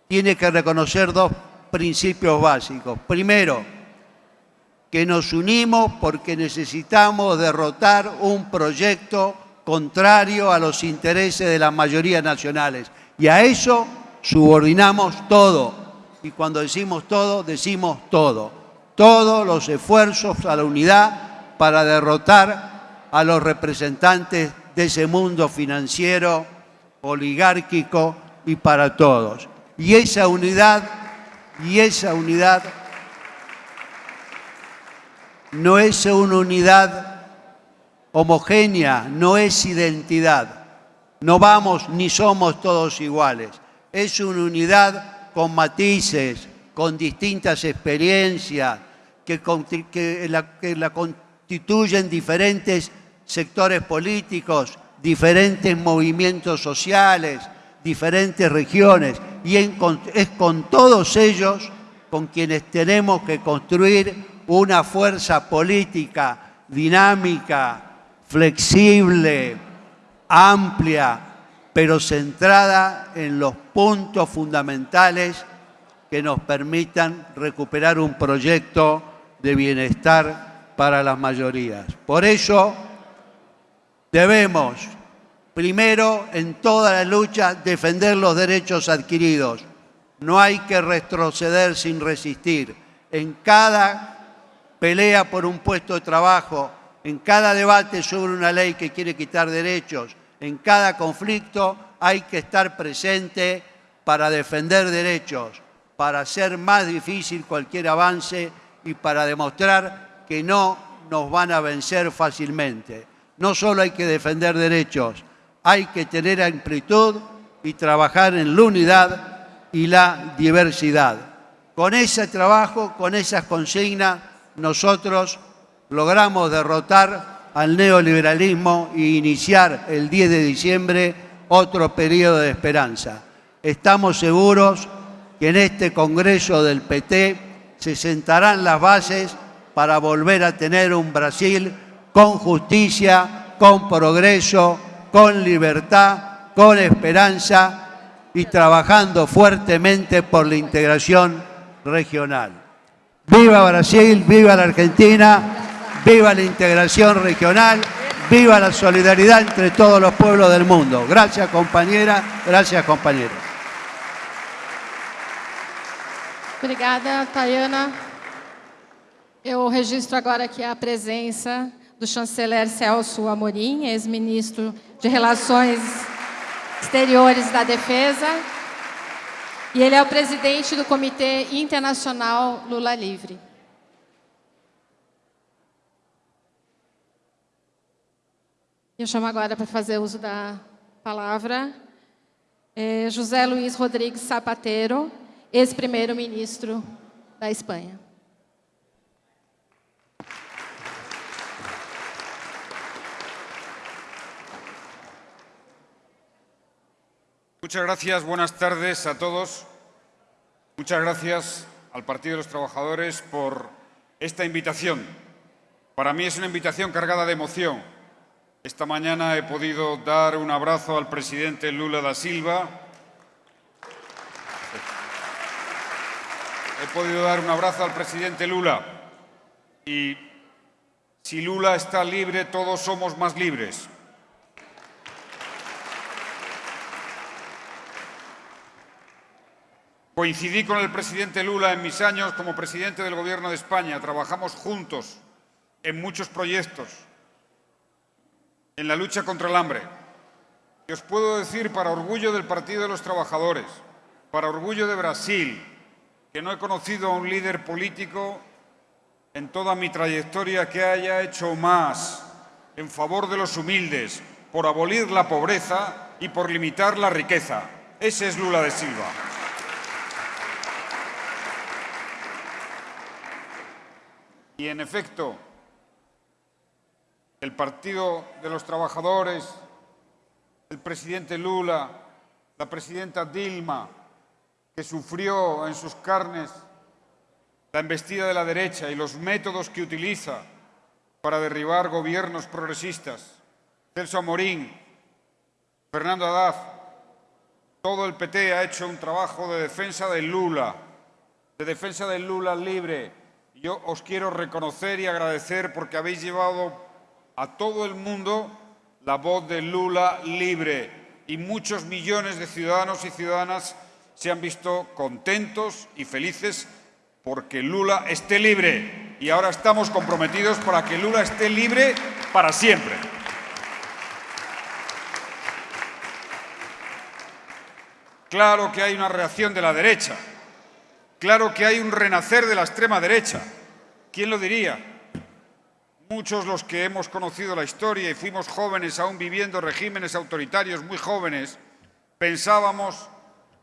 tiene que reconocer dos principios básicos. Primero, que nos unimos porque necesitamos derrotar un proyecto contrario a los intereses de las mayorías nacionales. Y a eso subordinamos todo. Y cuando decimos todo, decimos todo. Todos los esfuerzos a la unidad para derrotar a los representantes de ese mundo financiero, oligárquico y para todos. Y esa unidad, y esa unidad no es una unidad homogénea, no es identidad. No vamos ni somos todos iguales. Es una unidad con matices, con distintas experiencias, que, la, constituyen diferentes sectores políticos, diferentes movimientos sociales, diferentes regiones. Y es con todos ellos con quienes tenemos que construir una fuerza política dinámica, flexible, amplia, pero centrada en los puntos fundamentales que nos permitan recuperar un proyecto de bienestar para las mayorías. Por eso debemos, primero, en toda la lucha, defender los derechos adquiridos. No hay que retroceder sin resistir. En cada pelea por un puesto de trabajo, en cada debate sobre una ley que quiere quitar derechos, en cada conflicto hay que estar presente para defender derechos, para hacer más difícil cualquier avance y para demostrar que no nos van a vencer fácilmente. No solo hay que defender derechos, hay que tener amplitud y trabajar en la unidad y la diversidad. Con ese trabajo, con esas consignas, nosotros logramos derrotar al neoliberalismo e iniciar el 10 de diciembre otro periodo de esperanza. Estamos seguros que en este Congreso del PT se sentarán las bases para volver a tener un Brasil con justicia, con progreso, con libertad, con esperanza y trabajando fuertemente por la integración regional. Viva Brasil, viva la Argentina, viva la integración regional, viva la solidaridad entre todos los pueblos del mundo. Gracias compañera, gracias compañeros. Obrigada, Tayana. Eu registro agora aqui a presença do chanceler Celso Amorim, ex-ministro de Relações Exteriores da Defesa, e ele é o presidente do Comitê Internacional Lula Livre. Eu chamo agora para fazer uso da palavra é José Luiz Rodrigues Zapatero, ex-primeiro-ministro da Espanha. Muchas gracias, buenas tardes a todos. Muchas gracias al Partido de los Trabajadores por esta invitación. Para mí es una invitación cargada de emoción. Esta mañana he podido dar un abrazo al presidente Lula da Silva. He podido dar un abrazo al presidente Lula. Y si Lula está libre, todos somos más libres. Coincidí con el presidente Lula en mis años como presidente del Gobierno de España. Trabajamos juntos en muchos proyectos, en la lucha contra el hambre. Y os puedo decir, para orgullo del Partido de los Trabajadores, para orgullo de Brasil, que no he conocido a un líder político en toda mi trayectoria que haya hecho más en favor de los humildes, por abolir la pobreza y por limitar la riqueza. Ese es Lula de Silva. Y en efecto, el Partido de los Trabajadores, el presidente Lula, la presidenta Dilma, que sufrió en sus carnes la embestida de la derecha y los métodos que utiliza para derribar gobiernos progresistas, Celso Amorín, Fernando Haddad, todo el PT ha hecho un trabajo de defensa del Lula, de defensa del Lula libre. Yo os quiero reconocer y agradecer porque habéis llevado a todo el mundo la voz del Lula libre y muchos millones de ciudadanos y ciudadanas se han visto contentos y felices porque Lula esté libre. Y ahora estamos comprometidos para que Lula esté libre para siempre. Claro que hay una reacción de la derecha. Claro que hay un renacer de la extrema derecha. ¿Quién lo diría? Muchos los que hemos conocido la historia y fuimos jóvenes aún viviendo regímenes autoritarios muy jóvenes, pensábamos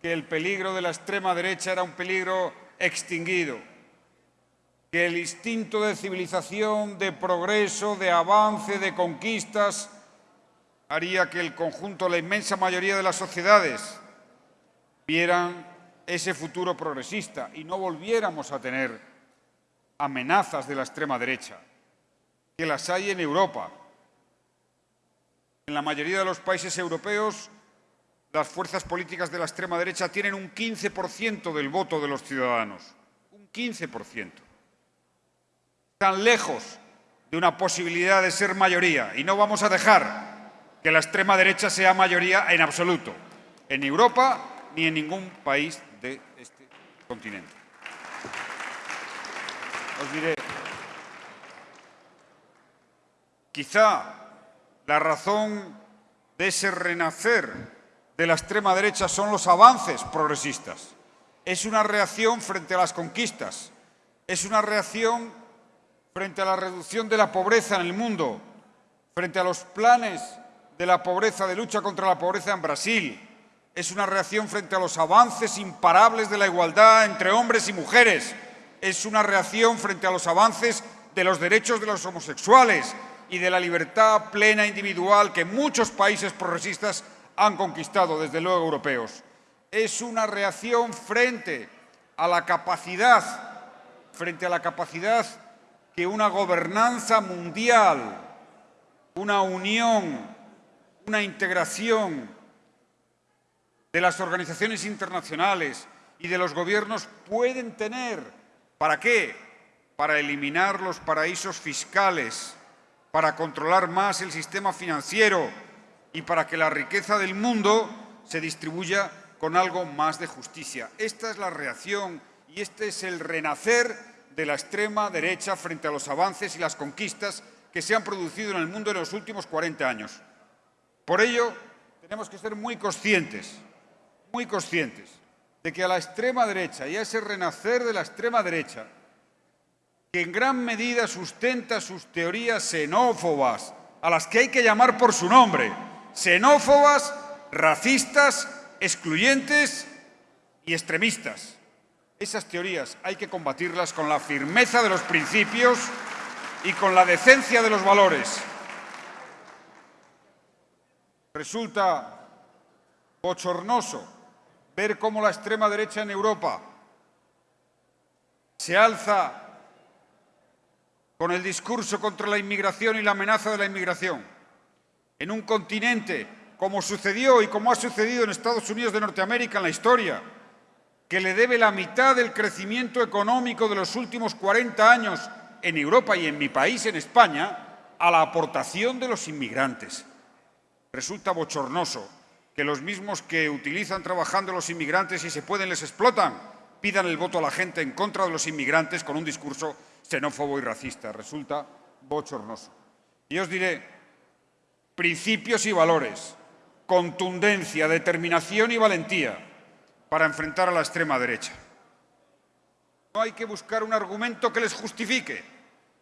que el peligro de la extrema derecha era un peligro extinguido, que el instinto de civilización, de progreso, de avance, de conquistas, haría que el conjunto, la inmensa mayoría de las sociedades, vieran ese futuro progresista y no volviéramos a tener amenazas de la extrema derecha, que las hay en Europa. En la mayoría de los países europeos, las fuerzas políticas de la extrema derecha tienen un 15% del voto de los ciudadanos. Un 15%. Están lejos de una posibilidad de ser mayoría y no vamos a dejar que la extrema derecha sea mayoría en absoluto. En Europa ni en ningún país continente. Os diré, quizá la razón de ese renacer de la extrema derecha son los avances progresistas. Es una reacción frente a las conquistas, es una reacción frente a la reducción de la pobreza en el mundo, frente a los planes de la pobreza, de lucha contra la pobreza en Brasil, es una reacción frente a los avances imparables de la igualdad entre hombres y mujeres, es una reacción frente a los avances de los derechos de los homosexuales y de la libertad plena individual que muchos países progresistas han conquistado, desde luego europeos. Es una reacción frente a la capacidad, frente a la capacidad que una gobernanza mundial, una unión, una integración de las organizaciones internacionales y de los gobiernos pueden tener. ¿Para qué? Para eliminar los paraísos fiscales, para controlar más el sistema financiero y para que la riqueza del mundo se distribuya con algo más de justicia. Esta es la reacción y este es el renacer de la extrema derecha frente a los avances y las conquistas que se han producido en el mundo en los últimos 40 años. Por ello, tenemos que ser muy conscientes muy conscientes de que a la extrema derecha y a ese renacer de la extrema derecha, que en gran medida sustenta sus teorías xenófobas, a las que hay que llamar por su nombre, xenófobas, racistas, excluyentes y extremistas. Esas teorías hay que combatirlas con la firmeza de los principios y con la decencia de los valores. Resulta bochornoso ver cómo la extrema derecha en Europa se alza con el discurso contra la inmigración y la amenaza de la inmigración, en un continente como sucedió y como ha sucedido en Estados Unidos de Norteamérica en la historia, que le debe la mitad del crecimiento económico de los últimos 40 años en Europa y en mi país, en España, a la aportación de los inmigrantes. Resulta bochornoso que los mismos que utilizan trabajando los inmigrantes y se pueden les explotan, pidan el voto a la gente en contra de los inmigrantes con un discurso xenófobo y racista. Resulta bochornoso. Y os diré, principios y valores, contundencia, determinación y valentía para enfrentar a la extrema derecha. No hay que buscar un argumento que les justifique,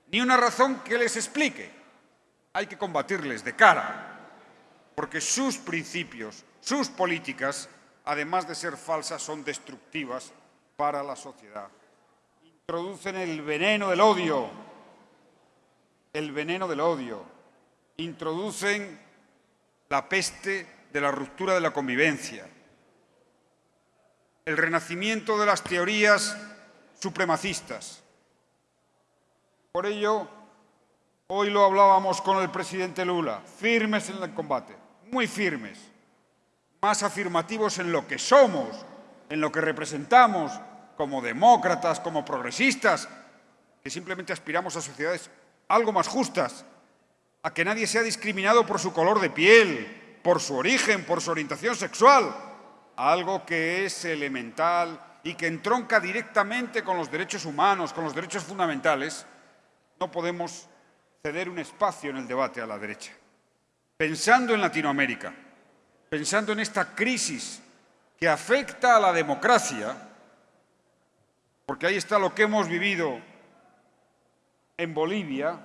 ni una razón que les explique. Hay que combatirles de cara, porque sus principios, sus políticas, además de ser falsas, son destructivas para la sociedad. Introducen el veneno del odio, el veneno del odio, introducen la peste de la ruptura de la convivencia, el renacimiento de las teorías supremacistas. Por ello, hoy lo hablábamos con el presidente Lula, firmes en el combate, muy firmes, más afirmativos en lo que somos, en lo que representamos como demócratas, como progresistas, que simplemente aspiramos a sociedades algo más justas, a que nadie sea discriminado por su color de piel, por su origen, por su orientación sexual, algo que es elemental y que entronca directamente con los derechos humanos, con los derechos fundamentales, no podemos ceder un espacio en el debate a la derecha. Pensando en Latinoamérica, pensando en esta crisis que afecta a la democracia, porque ahí está lo que hemos vivido en Bolivia,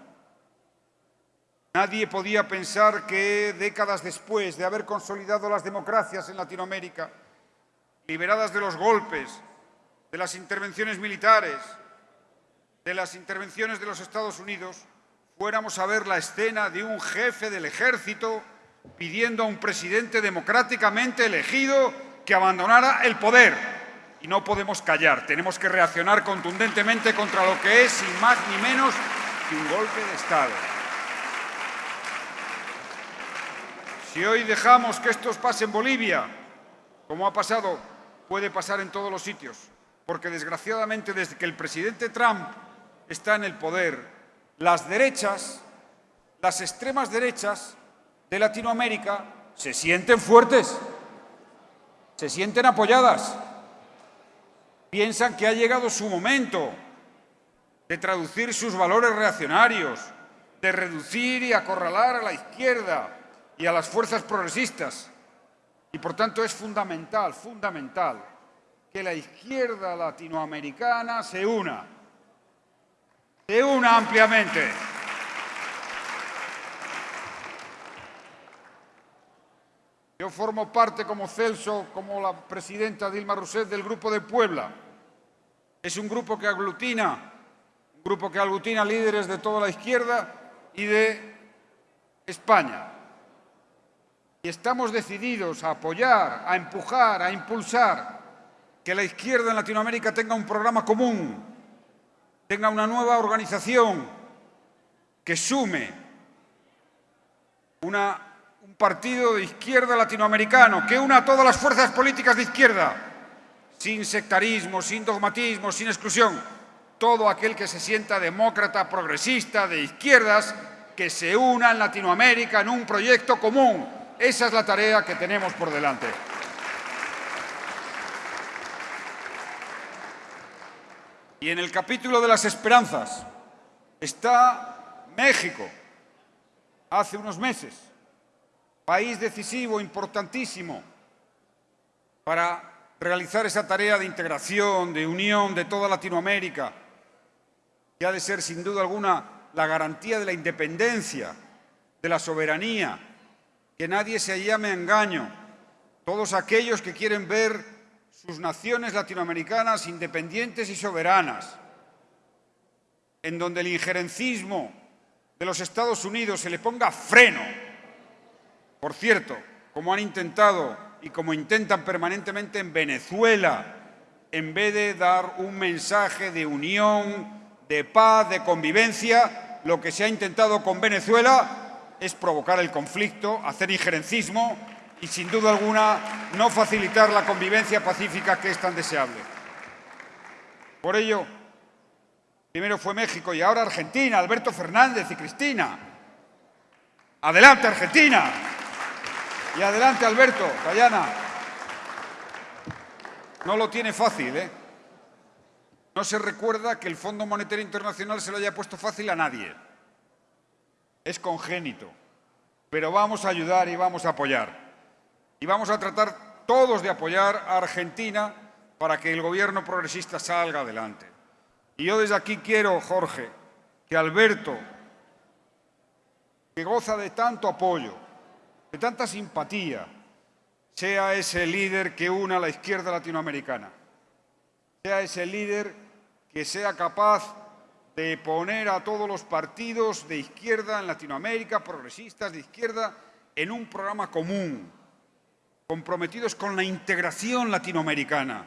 nadie podía pensar que décadas después de haber consolidado las democracias en Latinoamérica, liberadas de los golpes, de las intervenciones militares, de las intervenciones de los Estados Unidos, fuéramos a ver la escena de un jefe del ejército pidiendo a un presidente democráticamente elegido que abandonara el poder. Y no podemos callar, tenemos que reaccionar contundentemente contra lo que es, sin más ni menos, que un golpe de Estado. Si hoy dejamos que esto pase en Bolivia, como ha pasado, puede pasar en todos los sitios, porque desgraciadamente desde que el presidente Trump está en el poder, las derechas, las extremas derechas de Latinoamérica se sienten fuertes, se sienten apoyadas, piensan que ha llegado su momento de traducir sus valores reaccionarios, de reducir y acorralar a la izquierda y a las fuerzas progresistas. Y por tanto es fundamental, fundamental, que la izquierda latinoamericana se una, se una ampliamente. Yo formo parte como Celso, como la presidenta Dilma Rousseff del Grupo de Puebla. Es un grupo que aglutina, un grupo que aglutina líderes de toda la izquierda y de España y estamos decididos a apoyar, a empujar, a impulsar que la izquierda en Latinoamérica tenga un programa común, tenga una nueva organización que sume un partido de izquierda latinoamericano, que una a todas las fuerzas políticas de izquierda, sin sectarismo, sin dogmatismo, sin exclusión. Todo aquel que se sienta demócrata, progresista, de izquierdas, que se una en Latinoamérica en un proyecto común, esa es la tarea que tenemos por delante. Y en el capítulo de las esperanzas está México, hace unos meses, país decisivo, importantísimo, para realizar esa tarea de integración, de unión de toda Latinoamérica, que ha de ser sin duda alguna la garantía de la independencia, de la soberanía, que nadie se llame a engaño. Todos aquellos que quieren ver sus naciones latinoamericanas independientes y soberanas, en donde el injerencismo de los Estados Unidos se le ponga freno. Por cierto, como han intentado y como intentan permanentemente en Venezuela, en vez de dar un mensaje de unión, de paz, de convivencia, lo que se ha intentado con Venezuela es provocar el conflicto, hacer injerencismo y, sin duda alguna, no facilitar la convivencia pacífica que es tan deseable. Por ello, primero fue México y ahora Argentina, Alberto Fernández y Cristina. Adelante, Argentina. Y adelante, Alberto, Dayana. No lo tiene fácil, ¿eh? No se recuerda que el Fondo Monetario Internacional se lo haya puesto fácil a nadie es congénito, pero vamos a ayudar y vamos a apoyar. Y vamos a tratar todos de apoyar a Argentina para que el gobierno progresista salga adelante. Y yo desde aquí quiero, Jorge, que Alberto, que goza de tanto apoyo, de tanta simpatía, sea ese líder que una a la izquierda latinoamericana, sea ese líder que sea capaz de poner a todos los partidos de izquierda en Latinoamérica, progresistas de izquierda, en un programa común, comprometidos con la integración latinoamericana,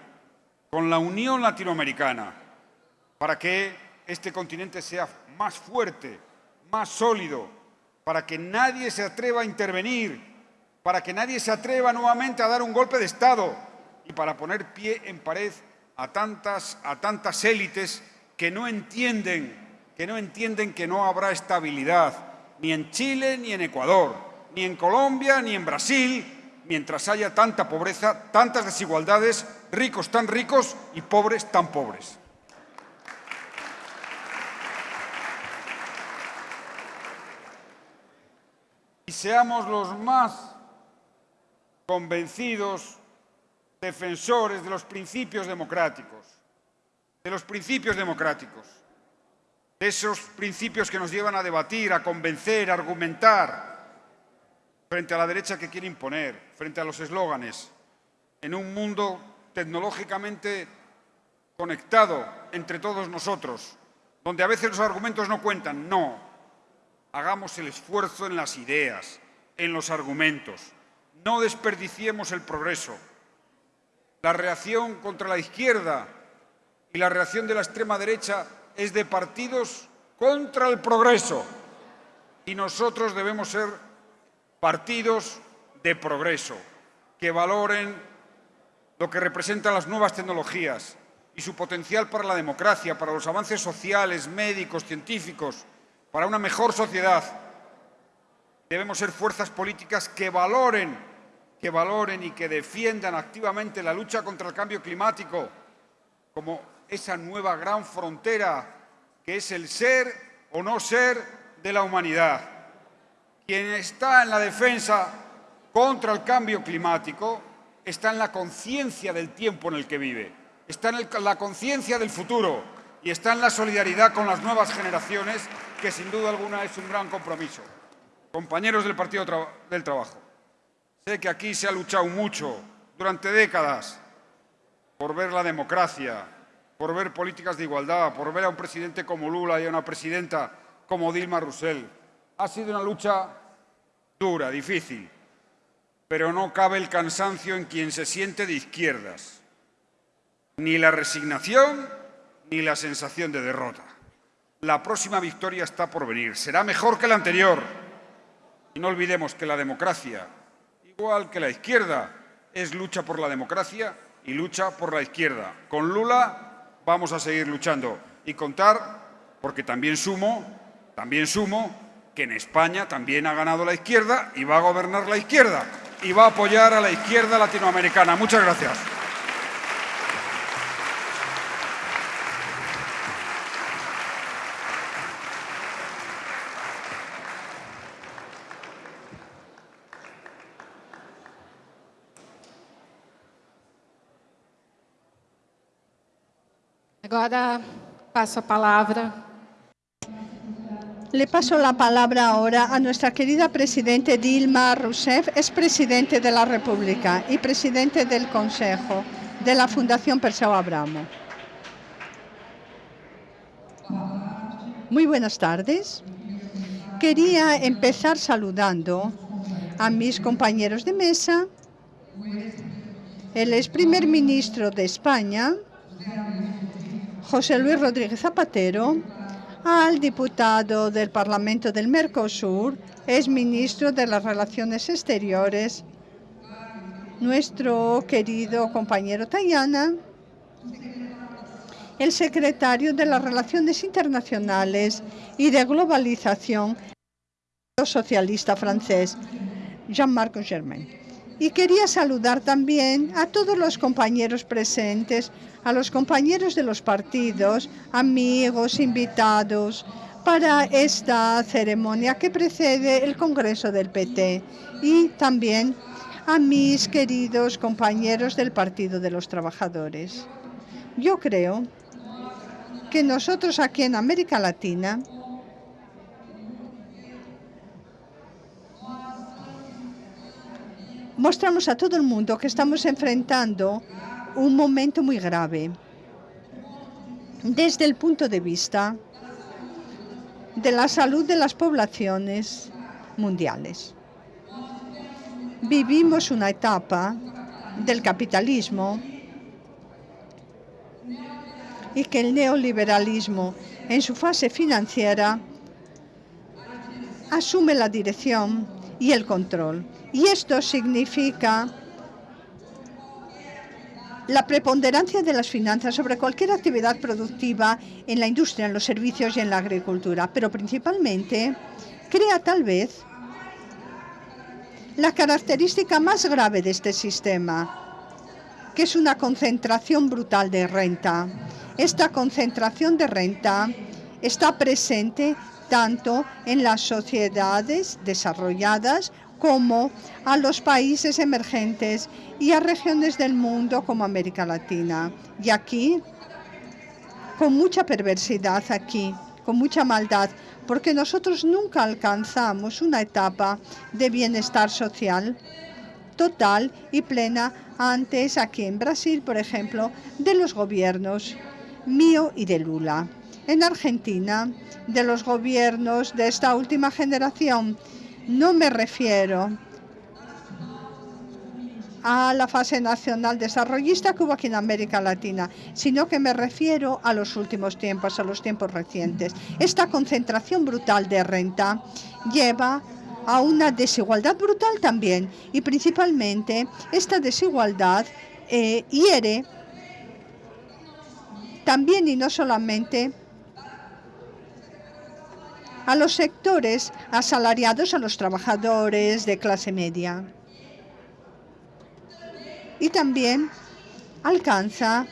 con la unión latinoamericana, para que este continente sea más fuerte, más sólido, para que nadie se atreva a intervenir, para que nadie se atreva nuevamente a dar un golpe de Estado y para poner pie en pared a tantas, élites que no entienden, que no entienden que no habrá estabilidad ni en Chile ni en Ecuador, ni en Colombia ni en Brasil, mientras haya tanta pobreza, tantas desigualdades, ricos tan ricos y pobres tan pobres. Y seamos los más convencidos defensores de los principios democráticos, de los principios democráticos, de esos principios que nos llevan a debatir, a convencer, a argumentar, frente a la derecha que quiere imponer, frente a los eslóganes, en un mundo tecnológicamente conectado entre todos nosotros, donde a veces los argumentos no cuentan. No, hagamos el esfuerzo en las ideas, en los argumentos. No desperdiciemos el progreso. La reacción contra la izquierda y la reacción de la extrema derecha es de partidos contra el progreso. Y nosotros debemos ser partidos de progreso, que valoren lo que representan las nuevas tecnologías y su potencial para la democracia, para los avances sociales, médicos, científicos, para una mejor sociedad. Debemos ser fuerzas políticas que valoren, que valoren y que defiendan activamente la lucha contra el cambio climático como esa nueva gran frontera que es el ser o no ser de la humanidad. Quien está en la defensa contra el cambio climático está en la conciencia del tiempo en el que vive, está en la conciencia del futuro y está en la solidaridad con las nuevas generaciones, que sin duda alguna es un gran compromiso. Compañeros del Partido del Trabajo, sé que aquí se ha luchado mucho durante décadas por ver la democracia, por ver políticas de igualdad, por ver a un presidente como Lula y a una presidenta como Dilma Rousseff ha sido una lucha dura, difícil, pero no cabe el cansancio en quien se siente de izquierdas, ni la resignación ni la sensación de derrota. La próxima victoria está por venir, será mejor que la anterior. Y no olvidemos que la democracia, igual que la izquierda, es lucha por la democracia y lucha por la izquierda. Con Lula vamos a seguir luchando y contar, porque también sumo, también sumo que en España también ha ganado la izquierda y va a gobernar la izquierda y va a apoyar a la izquierda latinoamericana. Muchas gracias. Agora passo a palavra Le paso la palabra ahora a nuestra querida Presidente Dilma Rousseff, es Presidente de la República y Presidente del Consejo de la Fundación Perseo Abramo. Muy buenas tardes. Quería empezar saludando a mis compañeros de mesa, el ex primer ministro de España, José Luis Rodríguez Zapatero, al diputado del Parlamento del Mercosur, es ministro de las Relaciones Exteriores, nuestro querido compañero Tayana, el secretario de las Relaciones Internacionales y de Globalización, socialista francés, Jean-Marc Germain. Y quería saludar también a todos los compañeros presentes a los compañeros de los partidos, amigos, invitados, para esta ceremonia que precede el Congreso del PT y también a mis queridos compañeros del Partido de los Trabajadores. Yo creo que nosotros aquí en América Latina mostramos a todo el mundo que estamos enfrentando un momento muy grave desde el punto de vista de la salud de las poblaciones mundiales. Vivimos una etapa del capitalismo y que el neoliberalismo en su fase financiera asume la dirección y el control. Y esto significa la preponderancia de las finanzas sobre cualquier actividad productiva en la industria, en los servicios y en la agricultura, pero principalmente crea tal vez la característica más grave de este sistema, que es una concentración brutal de renta. Esta concentración de renta está presente tanto en las sociedades desarrolladas como a los países emergentes y a regiones del mundo como América Latina. Y aquí, con mucha perversidad aquí, con mucha maldad, porque nosotros nunca alcanzamos una etapa de bienestar social total y plena antes aquí en Brasil, por ejemplo, de los gobiernos mío y de Lula. En Argentina, de los gobiernos de esta última generación, no me refiero a la fase nacional desarrollista que hubo aquí en América Latina, sino que me refiero a los últimos tiempos, a los tiempos recientes. Esta concentración brutal de renta lleva a una desigualdad brutal también y principalmente esta desigualdad eh, hiere también y no solamente a los sectores asalariados, a los trabajadores de clase media. Y también alcanza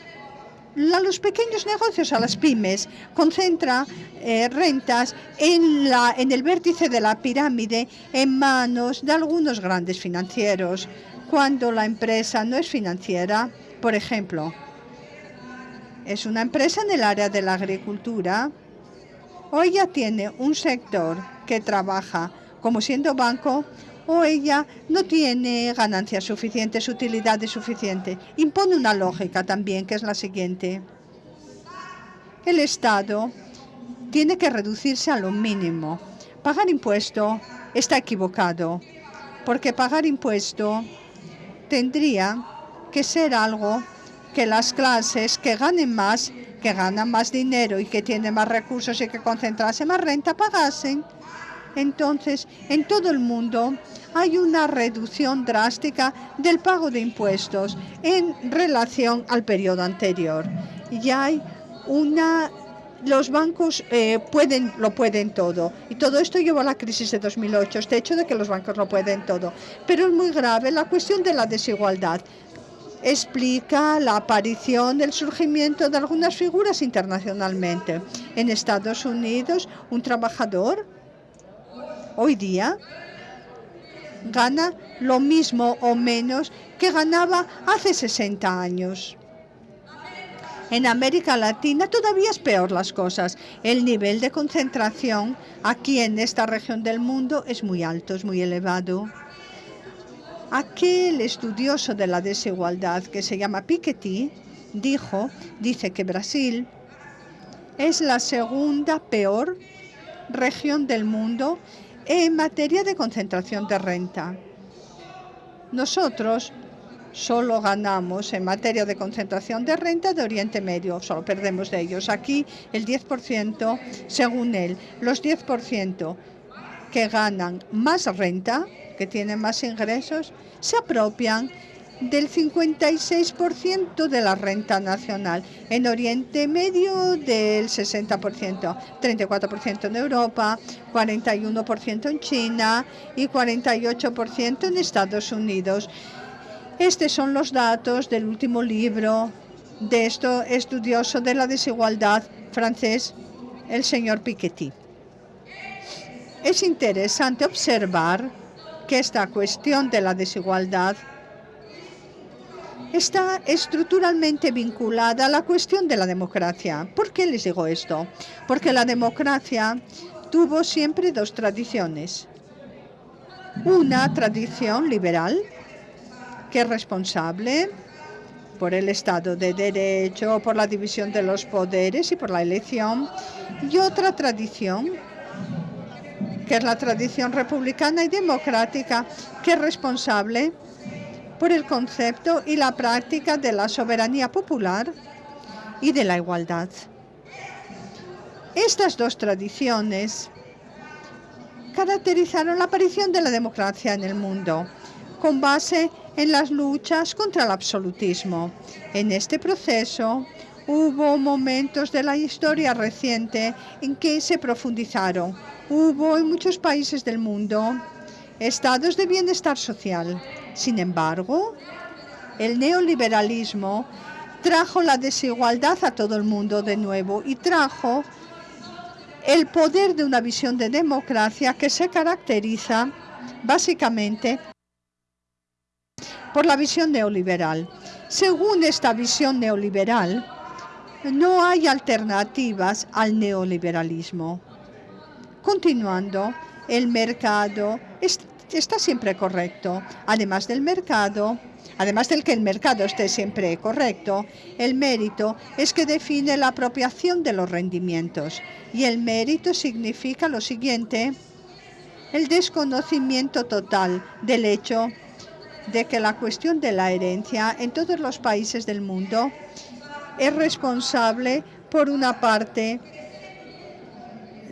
a los pequeños negocios, a las pymes, concentra eh, rentas en, la, en el vértice de la pirámide en manos de algunos grandes financieros. Cuando la empresa no es financiera, por ejemplo, es una empresa en el área de la agricultura, ella tiene un sector que trabaja como siendo banco, o ella no tiene ganancias suficientes, utilidades suficientes. Impone una lógica también, que es la siguiente. El Estado tiene que reducirse a lo mínimo. Pagar impuesto está equivocado, porque pagar impuesto tendría que ser algo que las clases que ganen más que ganan más dinero y que tienen más recursos y que concentrarse más renta pagasen. Entonces, en todo el mundo hay una reducción drástica del pago de impuestos en relación al periodo anterior. Y hay una los bancos eh, pueden, lo pueden todo. Y todo esto llevó a la crisis de 2008, este hecho de que los bancos lo pueden todo. Pero es muy grave la cuestión de la desigualdad explica la aparición, el surgimiento de algunas figuras internacionalmente. En Estados Unidos, un trabajador hoy día gana lo mismo o menos que ganaba hace 60 años. En América Latina todavía es peor las cosas. El nivel de concentración aquí en esta región del mundo es muy alto, es muy elevado. Aquel estudioso de la desigualdad que se llama Piketty dijo, dice que Brasil es la segunda peor región del mundo en materia de concentración de renta. Nosotros solo ganamos en materia de concentración de renta de Oriente Medio, solo perdemos de ellos. Aquí el 10%, según él, los 10% que ganan más renta que tienen más ingresos se apropian del 56% de la renta nacional. En Oriente Medio del 60%, 34% en Europa, 41% en China y 48% en Estados Unidos. Estos son los datos del último libro de esto estudioso de la desigualdad francés, el señor Piketty. Es interesante observar que esta cuestión de la desigualdad está estructuralmente vinculada a la cuestión de la democracia. ¿Por qué les digo esto? Porque la democracia tuvo siempre dos tradiciones. Una tradición liberal, que es responsable por el Estado de Derecho, por la división de los poderes y por la elección, y otra tradición que es la tradición republicana y democrática, que es responsable por el concepto y la práctica de la soberanía popular y de la igualdad. Estas dos tradiciones caracterizaron la aparición de la democracia en el mundo, con base en las luchas contra el absolutismo. En este proceso hubo momentos de la historia reciente en que se profundizaron. Hubo en muchos países del mundo estados de bienestar social. Sin embargo, el neoliberalismo trajo la desigualdad a todo el mundo de nuevo y trajo el poder de una visión de democracia que se caracteriza básicamente por la visión neoliberal. Según esta visión neoliberal, no hay alternativas al neoliberalismo. Continuando, el mercado está siempre correcto. Además del mercado, además del que el mercado esté siempre correcto, el mérito es que define la apropiación de los rendimientos. Y el mérito significa lo siguiente, el desconocimiento total del hecho de que la cuestión de la herencia en todos los países del mundo es responsable por una parte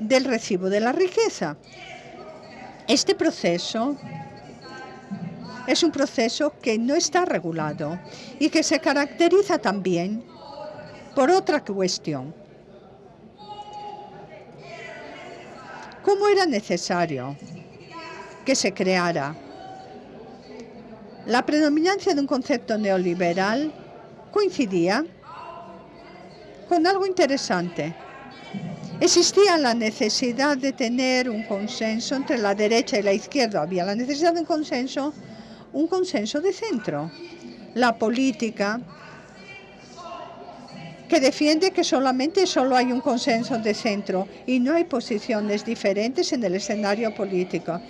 del recibo de la riqueza. Este proceso es un proceso que no está regulado y que se caracteriza también por otra cuestión. ¿Cómo era necesario que se creara la predominancia de un concepto neoliberal coincidía con algo interesante. Existía la necesidad de tener un consenso entre la derecha y la izquierda. Había la necesidad de un consenso, un consenso de centro. La política que defiende que solamente solo hay un consenso de centro y no hay posiciones diferentes en el escenario político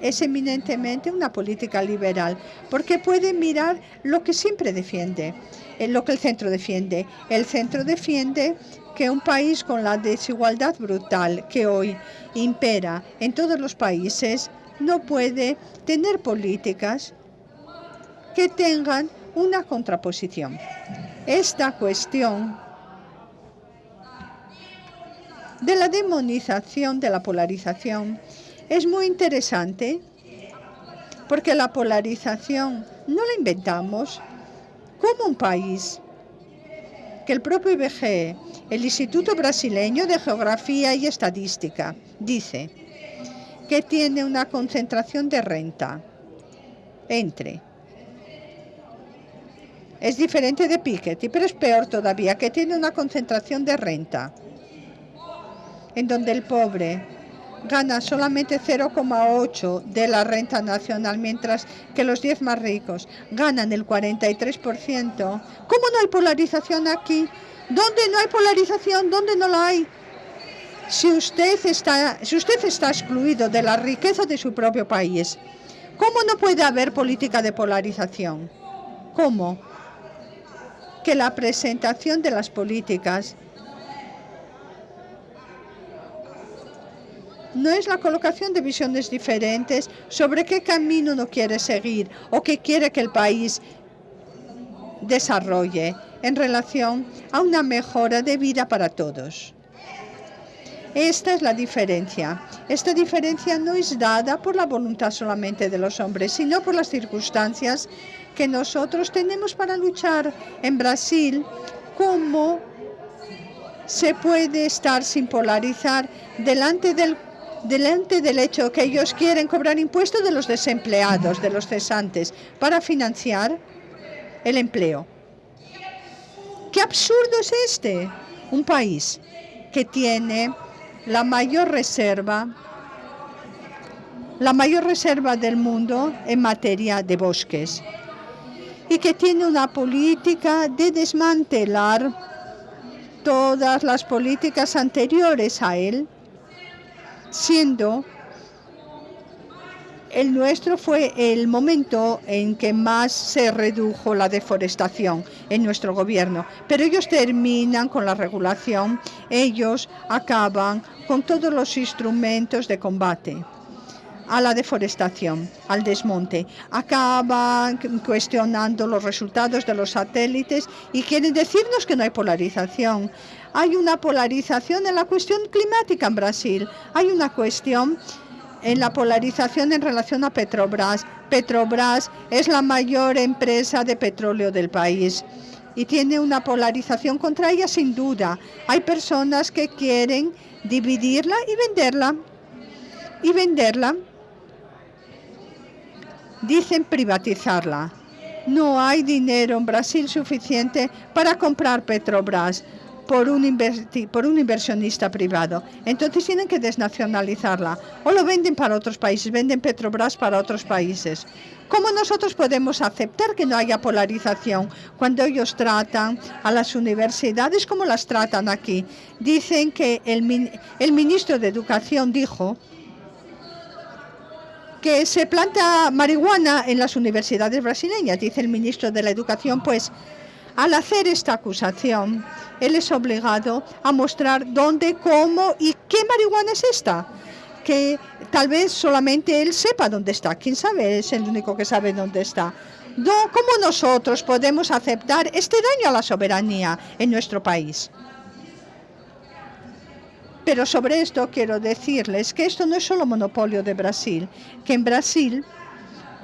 es eminentemente una política liberal, porque puede mirar lo que siempre defiende, eh, lo que el centro defiende. El centro defiende que un país con la desigualdad brutal que hoy impera en todos los países no puede tener políticas que tengan una contraposición. Esta cuestión de la demonización, de la polarización, es muy interesante porque la polarización no la inventamos como un país que el propio IBGE, el Instituto Brasileño de Geografía y Estadística, dice que tiene una concentración de renta entre es diferente de Piketty, pero es peor todavía, que tiene una concentración de renta, en donde el pobre gana solamente 0,8 de la renta nacional, mientras que los 10 más ricos ganan el 43%. ¿Cómo no hay polarización aquí? ¿Dónde no hay polarización? ¿Dónde no la hay? Si usted está, si usted está excluido de la riqueza de su propio país, ¿cómo no puede haber política de polarización? ¿Cómo? Que la presentación de las políticas no es la colocación de visiones diferentes sobre qué camino uno quiere seguir o qué quiere que el país desarrolle en relación a una mejora de vida para todos. Esta es la diferencia. Esta diferencia no es dada por la voluntad solamente de los hombres, sino por las circunstancias que nosotros tenemos para luchar en Brasil, cómo se puede estar sin polarizar delante del delante del hecho que ellos quieren cobrar impuestos de los desempleados, de los cesantes, para financiar el empleo. ¿Qué absurdo es este? Un país que tiene la mayor reserva, la mayor reserva del mundo en materia de bosques y que tiene una política de desmantelar todas las políticas anteriores a él siendo El nuestro fue el momento en que más se redujo la deforestación en nuestro gobierno, pero ellos terminan con la regulación, ellos acaban con todos los instrumentos de combate a la deforestación, al desmonte. Acaban cuestionando los resultados de los satélites y quieren decirnos que no hay polarización. Hay una polarización en la cuestión climática en Brasil. Hay una cuestión en la polarización en relación a Petrobras. Petrobras es la mayor empresa de petróleo del país y tiene una polarización contra ella sin duda. Hay personas que quieren dividirla y venderla. Y venderla. Dicen privatizarla. No hay dinero en Brasil suficiente para comprar Petrobras por un, por un inversionista privado. Entonces tienen que desnacionalizarla o lo venden para otros países, venden Petrobras para otros países. ¿Cómo nosotros podemos aceptar que no haya polarización cuando ellos tratan a las universidades como las tratan aquí? Dicen que el, el ministro de Educación dijo que se planta marihuana en las universidades brasileñas, dice el ministro de la Educación, pues al hacer esta acusación, él es obligado a mostrar dónde, cómo y qué marihuana es esta. Que tal vez solamente él sepa dónde está. ¿Quién sabe? Es el único que sabe dónde está. ¿Cómo nosotros podemos aceptar este daño a la soberanía en nuestro país? Pero sobre esto quiero decirles que esto no es solo monopolio de Brasil, que en Brasil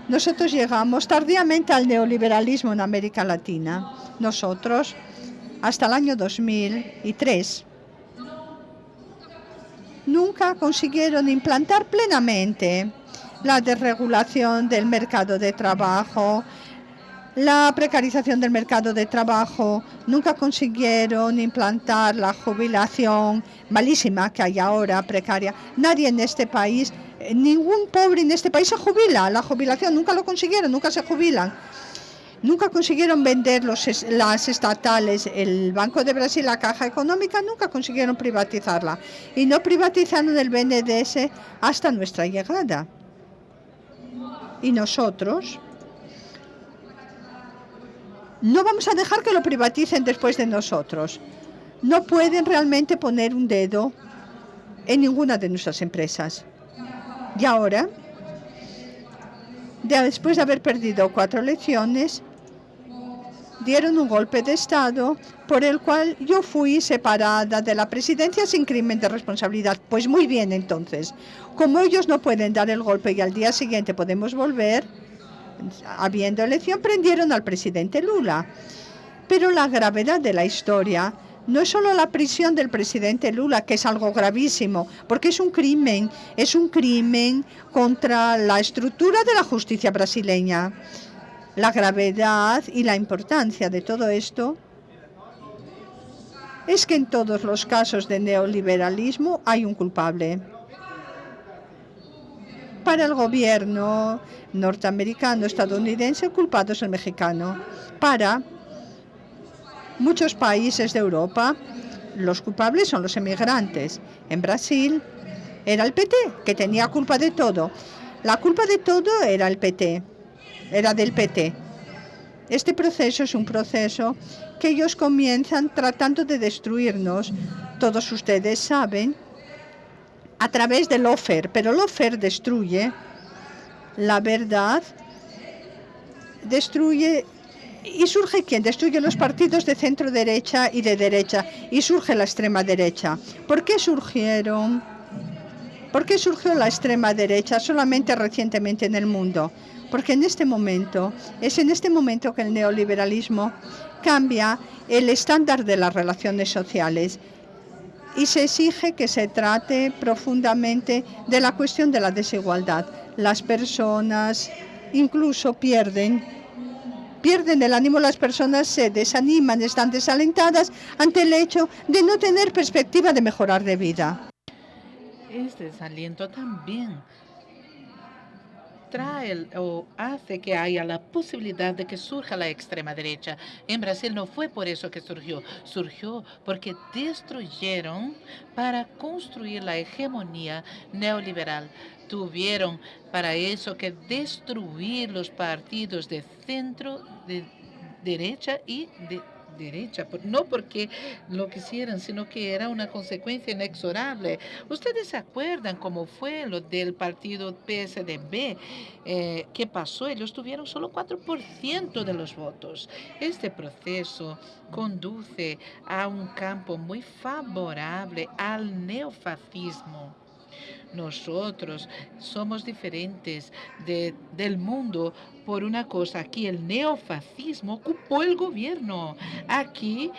nosotros llegamos tardíamente al neoliberalismo en América Latina. Nosotros hasta el año 2003, nunca consiguieron implantar plenamente la desregulación del mercado de trabajo, la precarización del mercado de trabajo, nunca consiguieron implantar la jubilación malísima que hay ahora, precaria. Nadie en este país, ningún pobre en este país se jubila. La jubilación nunca lo consiguieron, nunca se jubilan. Nunca consiguieron vender los, las estatales, el Banco de Brasil, la Caja Económica, nunca consiguieron privatizarla. Y no privatizaron el BNDES hasta nuestra llegada. Y nosotros no vamos a dejar que lo privaticen después de nosotros. No pueden realmente poner un dedo en ninguna de nuestras empresas. Y ahora, después de haber perdido cuatro elecciones, dieron un golpe de Estado por el cual yo fui separada de la presidencia sin crimen de responsabilidad. Pues muy bien, entonces, como ellos no pueden dar el golpe y al día siguiente podemos volver, habiendo elección, prendieron al presidente Lula. Pero la gravedad de la historia no es solo la prisión del presidente Lula, que es algo gravísimo, porque es un crimen, es un crimen contra la estructura de la justicia brasileña. La gravedad y la importancia de todo esto es que en todos los casos de neoliberalismo hay un culpable. Para el gobierno norteamericano, estadounidense, el culpado es el mexicano. Para muchos países de Europa, los culpables son los emigrantes. En Brasil era el PT, que tenía culpa de todo. La culpa de todo era el PT era del PT. Este proceso es un proceso que ellos comienzan tratando de destruirnos. Todos ustedes saben, a través del offer, pero el offer destruye la verdad, destruye ¿Y surge quién? Destruye los partidos de centro derecha y de derecha. Y surge la extrema derecha. ¿Por qué surgieron? ¿Por qué surgió la extrema derecha solamente recientemente en el mundo? porque en este momento, es en este momento que el neoliberalismo cambia el estándar de las relaciones sociales y se exige que se trate profundamente de la cuestión de la desigualdad. Las personas incluso pierden pierden el ánimo, las personas se desaniman, están desalentadas ante el hecho de no tener perspectiva de mejorar de vida. Este desaliento también trae o hace que haya la posibilidad de que surja la extrema derecha. En Brasil no fue por eso que surgió, surgió porque destruyeron para construir la hegemonía neoliberal. Tuvieron para eso que destruir los partidos de centro, de derecha y de derecha, no porque lo quisieran, sino que era una consecuencia inexorable. Ustedes se acuerdan cómo fue lo del partido PSDB, eh, qué pasó, ellos tuvieron solo 4% de los votos. Este proceso conduce a un campo muy favorable al neofascismo. Nosotros somos diferentes de, del mundo por una cosa. Aquí el neofascismo ocupó el gobierno. Aquí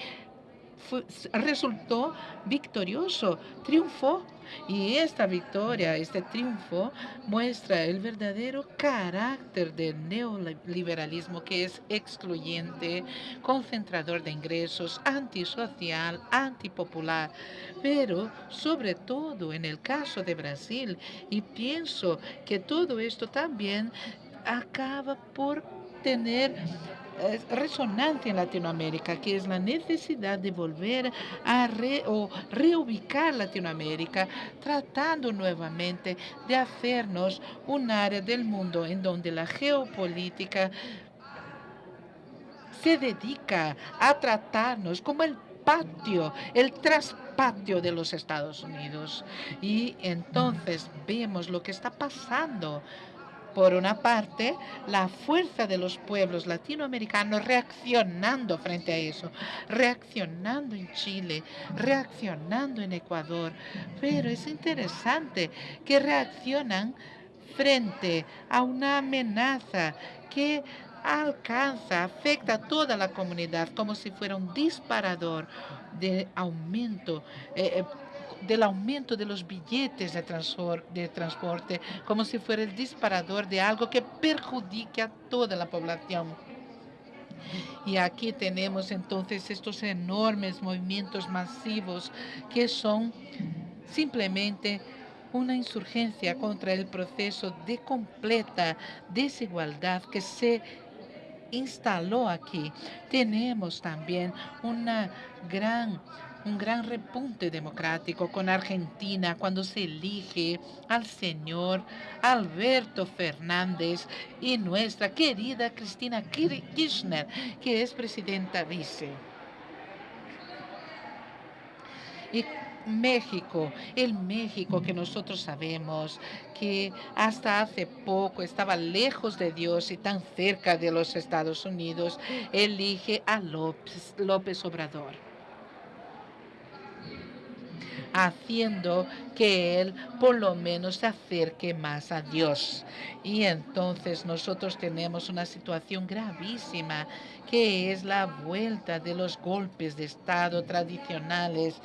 resultó victorioso, triunfó. Y esta victoria, este triunfo, muestra el verdadero carácter del neoliberalismo que es excluyente, concentrador de ingresos, antisocial, antipopular. Pero sobre todo en el caso de Brasil, y pienso que todo esto también acaba por tener resonancia en Latinoamérica, que es la necesidad de volver a reubicar Latinoamérica, tratando nuevamente de hacernos un área del mundo en donde la geopolítica se dedica a tratarnos como el patio, el traspatio de los Estados Unidos. Y entonces vemos lo que está pasando por una parte, la fuerza de los pueblos latinoamericanos reaccionando frente a eso, reaccionando en Chile, reaccionando en Ecuador. Pero es interesante que reaccionan frente a una amenaza que alcanza, afecta a toda la comunidad como si fuera un disparador de aumento. Eh, eh, del aumento de los billetes de, de transporte como si fuera el disparador de algo que perjudique a toda la población. Y aquí tenemos entonces estos enormes movimientos masivos que son simplemente una insurgencia contra el proceso de completa desigualdad que se instaló aquí. Tenemos también una gran un gran repunte democrático con Argentina cuando se elige al señor Alberto Fernández y nuestra querida Cristina Kirchner, que es presidenta vice. Y México, el México que nosotros sabemos que hasta hace poco estaba lejos de Dios y tan cerca de los Estados Unidos, elige a López, López Obrador haciendo que Él por lo menos se acerque más a Dios. Y entonces nosotros tenemos una situación gravísima, que es la vuelta de los golpes de Estado tradicionales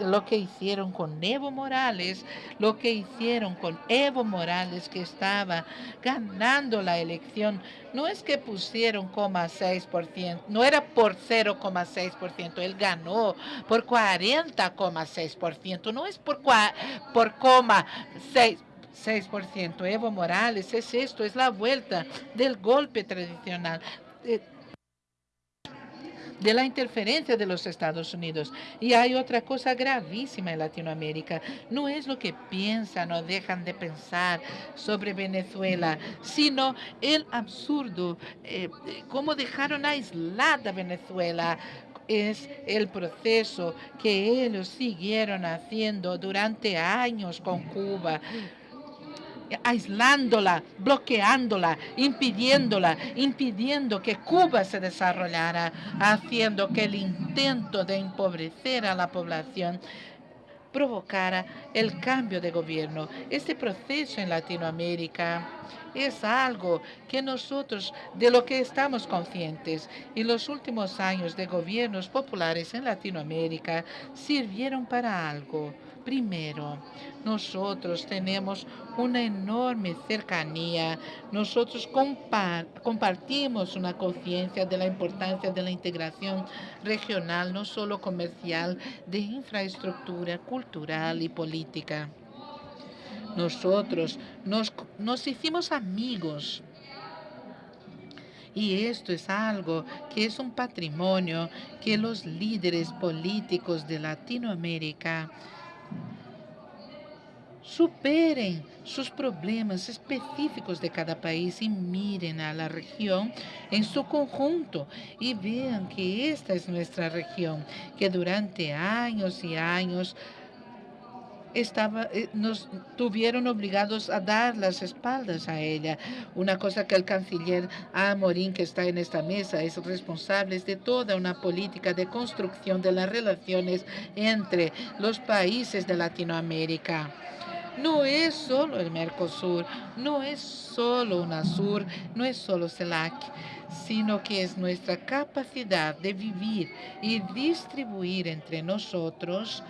lo que hicieron con Evo Morales, lo que hicieron con Evo Morales que estaba ganando la elección, no es que pusieron 0,6%, no era por 0,6%, él ganó por 40,6%, no es por, por 6%. 6%. Evo Morales es esto, es la vuelta del golpe tradicional. De la interferencia de los Estados Unidos. Y hay otra cosa gravísima en Latinoamérica. No es lo que piensan o dejan de pensar sobre Venezuela, sino el absurdo, eh, cómo dejaron aislada Venezuela es el proceso que ellos siguieron haciendo durante años con Cuba aislándola, bloqueándola, impidiéndola, impidiendo que Cuba se desarrollara, haciendo que el intento de empobrecer a la población provocara el cambio de gobierno. Este proceso en Latinoamérica es algo que nosotros, de lo que estamos conscientes, y los últimos años de gobiernos populares en Latinoamérica sirvieron para algo Primero, nosotros tenemos una enorme cercanía, nosotros compartimos una conciencia de la importancia de la integración regional, no solo comercial, de infraestructura cultural y política. Nosotros nos, hicimos amigos. Y esto es algo que es un patrimonio que los líderes políticos de Latinoamérica superen sus problemas específicos de cada país y miren a la región en su conjunto y vean que esta es nuestra región, que durante años y años estaba, eh, nos tuvieron obligados a dar las espaldas a ella. Una cosa que el canciller Amorín, que está en esta mesa, es responsable de toda una política de construcción de las relaciones entre los países de Latinoamérica. No es solo el Mercosur, no es solo UNASUR, no es solo CELAC, sino que es nuestra capacidad de vivir y distribuir entre nosotros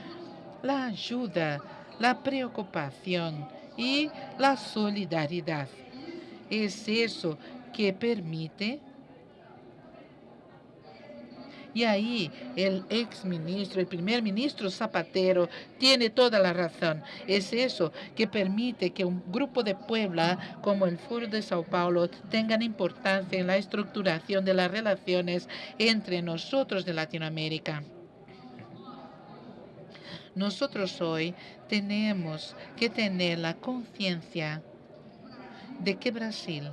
la ayuda, la preocupación y la solidaridad. Es eso que permite y ahí el ex ministro, el primer ministro Zapatero, tiene toda la razón. Es eso que permite que un grupo de Puebla como el Foro de Sao Paulo tengan importancia en la estructuración de las relaciones entre nosotros de Latinoamérica. Nosotros hoy tenemos que tener la conciencia de que Brasil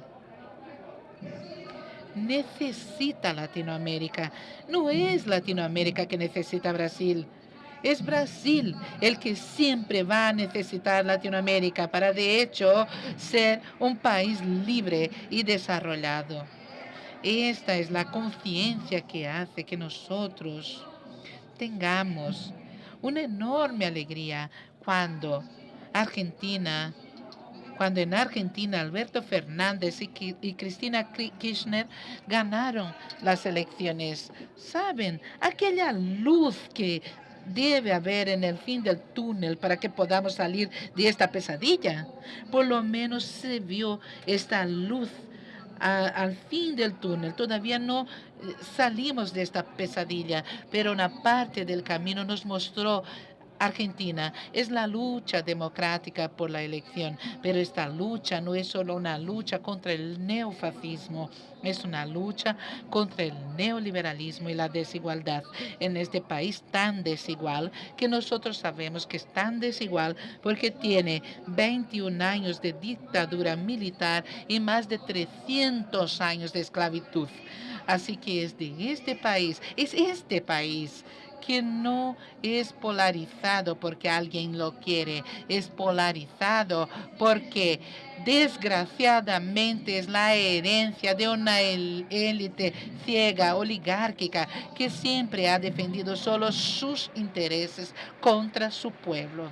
necesita Latinoamérica. No es Latinoamérica que necesita Brasil. Es Brasil el que siempre va a necesitar Latinoamérica para, de hecho, ser un país libre y desarrollado. Esta es la conciencia que hace que nosotros tengamos una enorme alegría cuando Argentina cuando en Argentina Alberto Fernández y, Cristina Kirchner ganaron las elecciones. ¿Saben? Aquella luz que debe haber en el fin del túnel para que podamos salir de esta pesadilla. Por lo menos se vio esta luz al fin del túnel. Todavía no eh, salimos de esta pesadilla, pero una parte del camino nos mostró Argentina es la lucha democrática por la elección, pero esta lucha no es solo una lucha contra el neofascismo, es una lucha contra el neoliberalismo y la desigualdad en este país tan desigual que nosotros sabemos que es tan desigual porque tiene 21 años de dictadura militar y más de 300 años de esclavitud. Así que es de este país, es este país que no es polarizado porque alguien lo quiere, es polarizado porque desgraciadamente es la herencia de una élite ciega, oligárquica, que siempre ha defendido solo sus intereses contra su pueblo.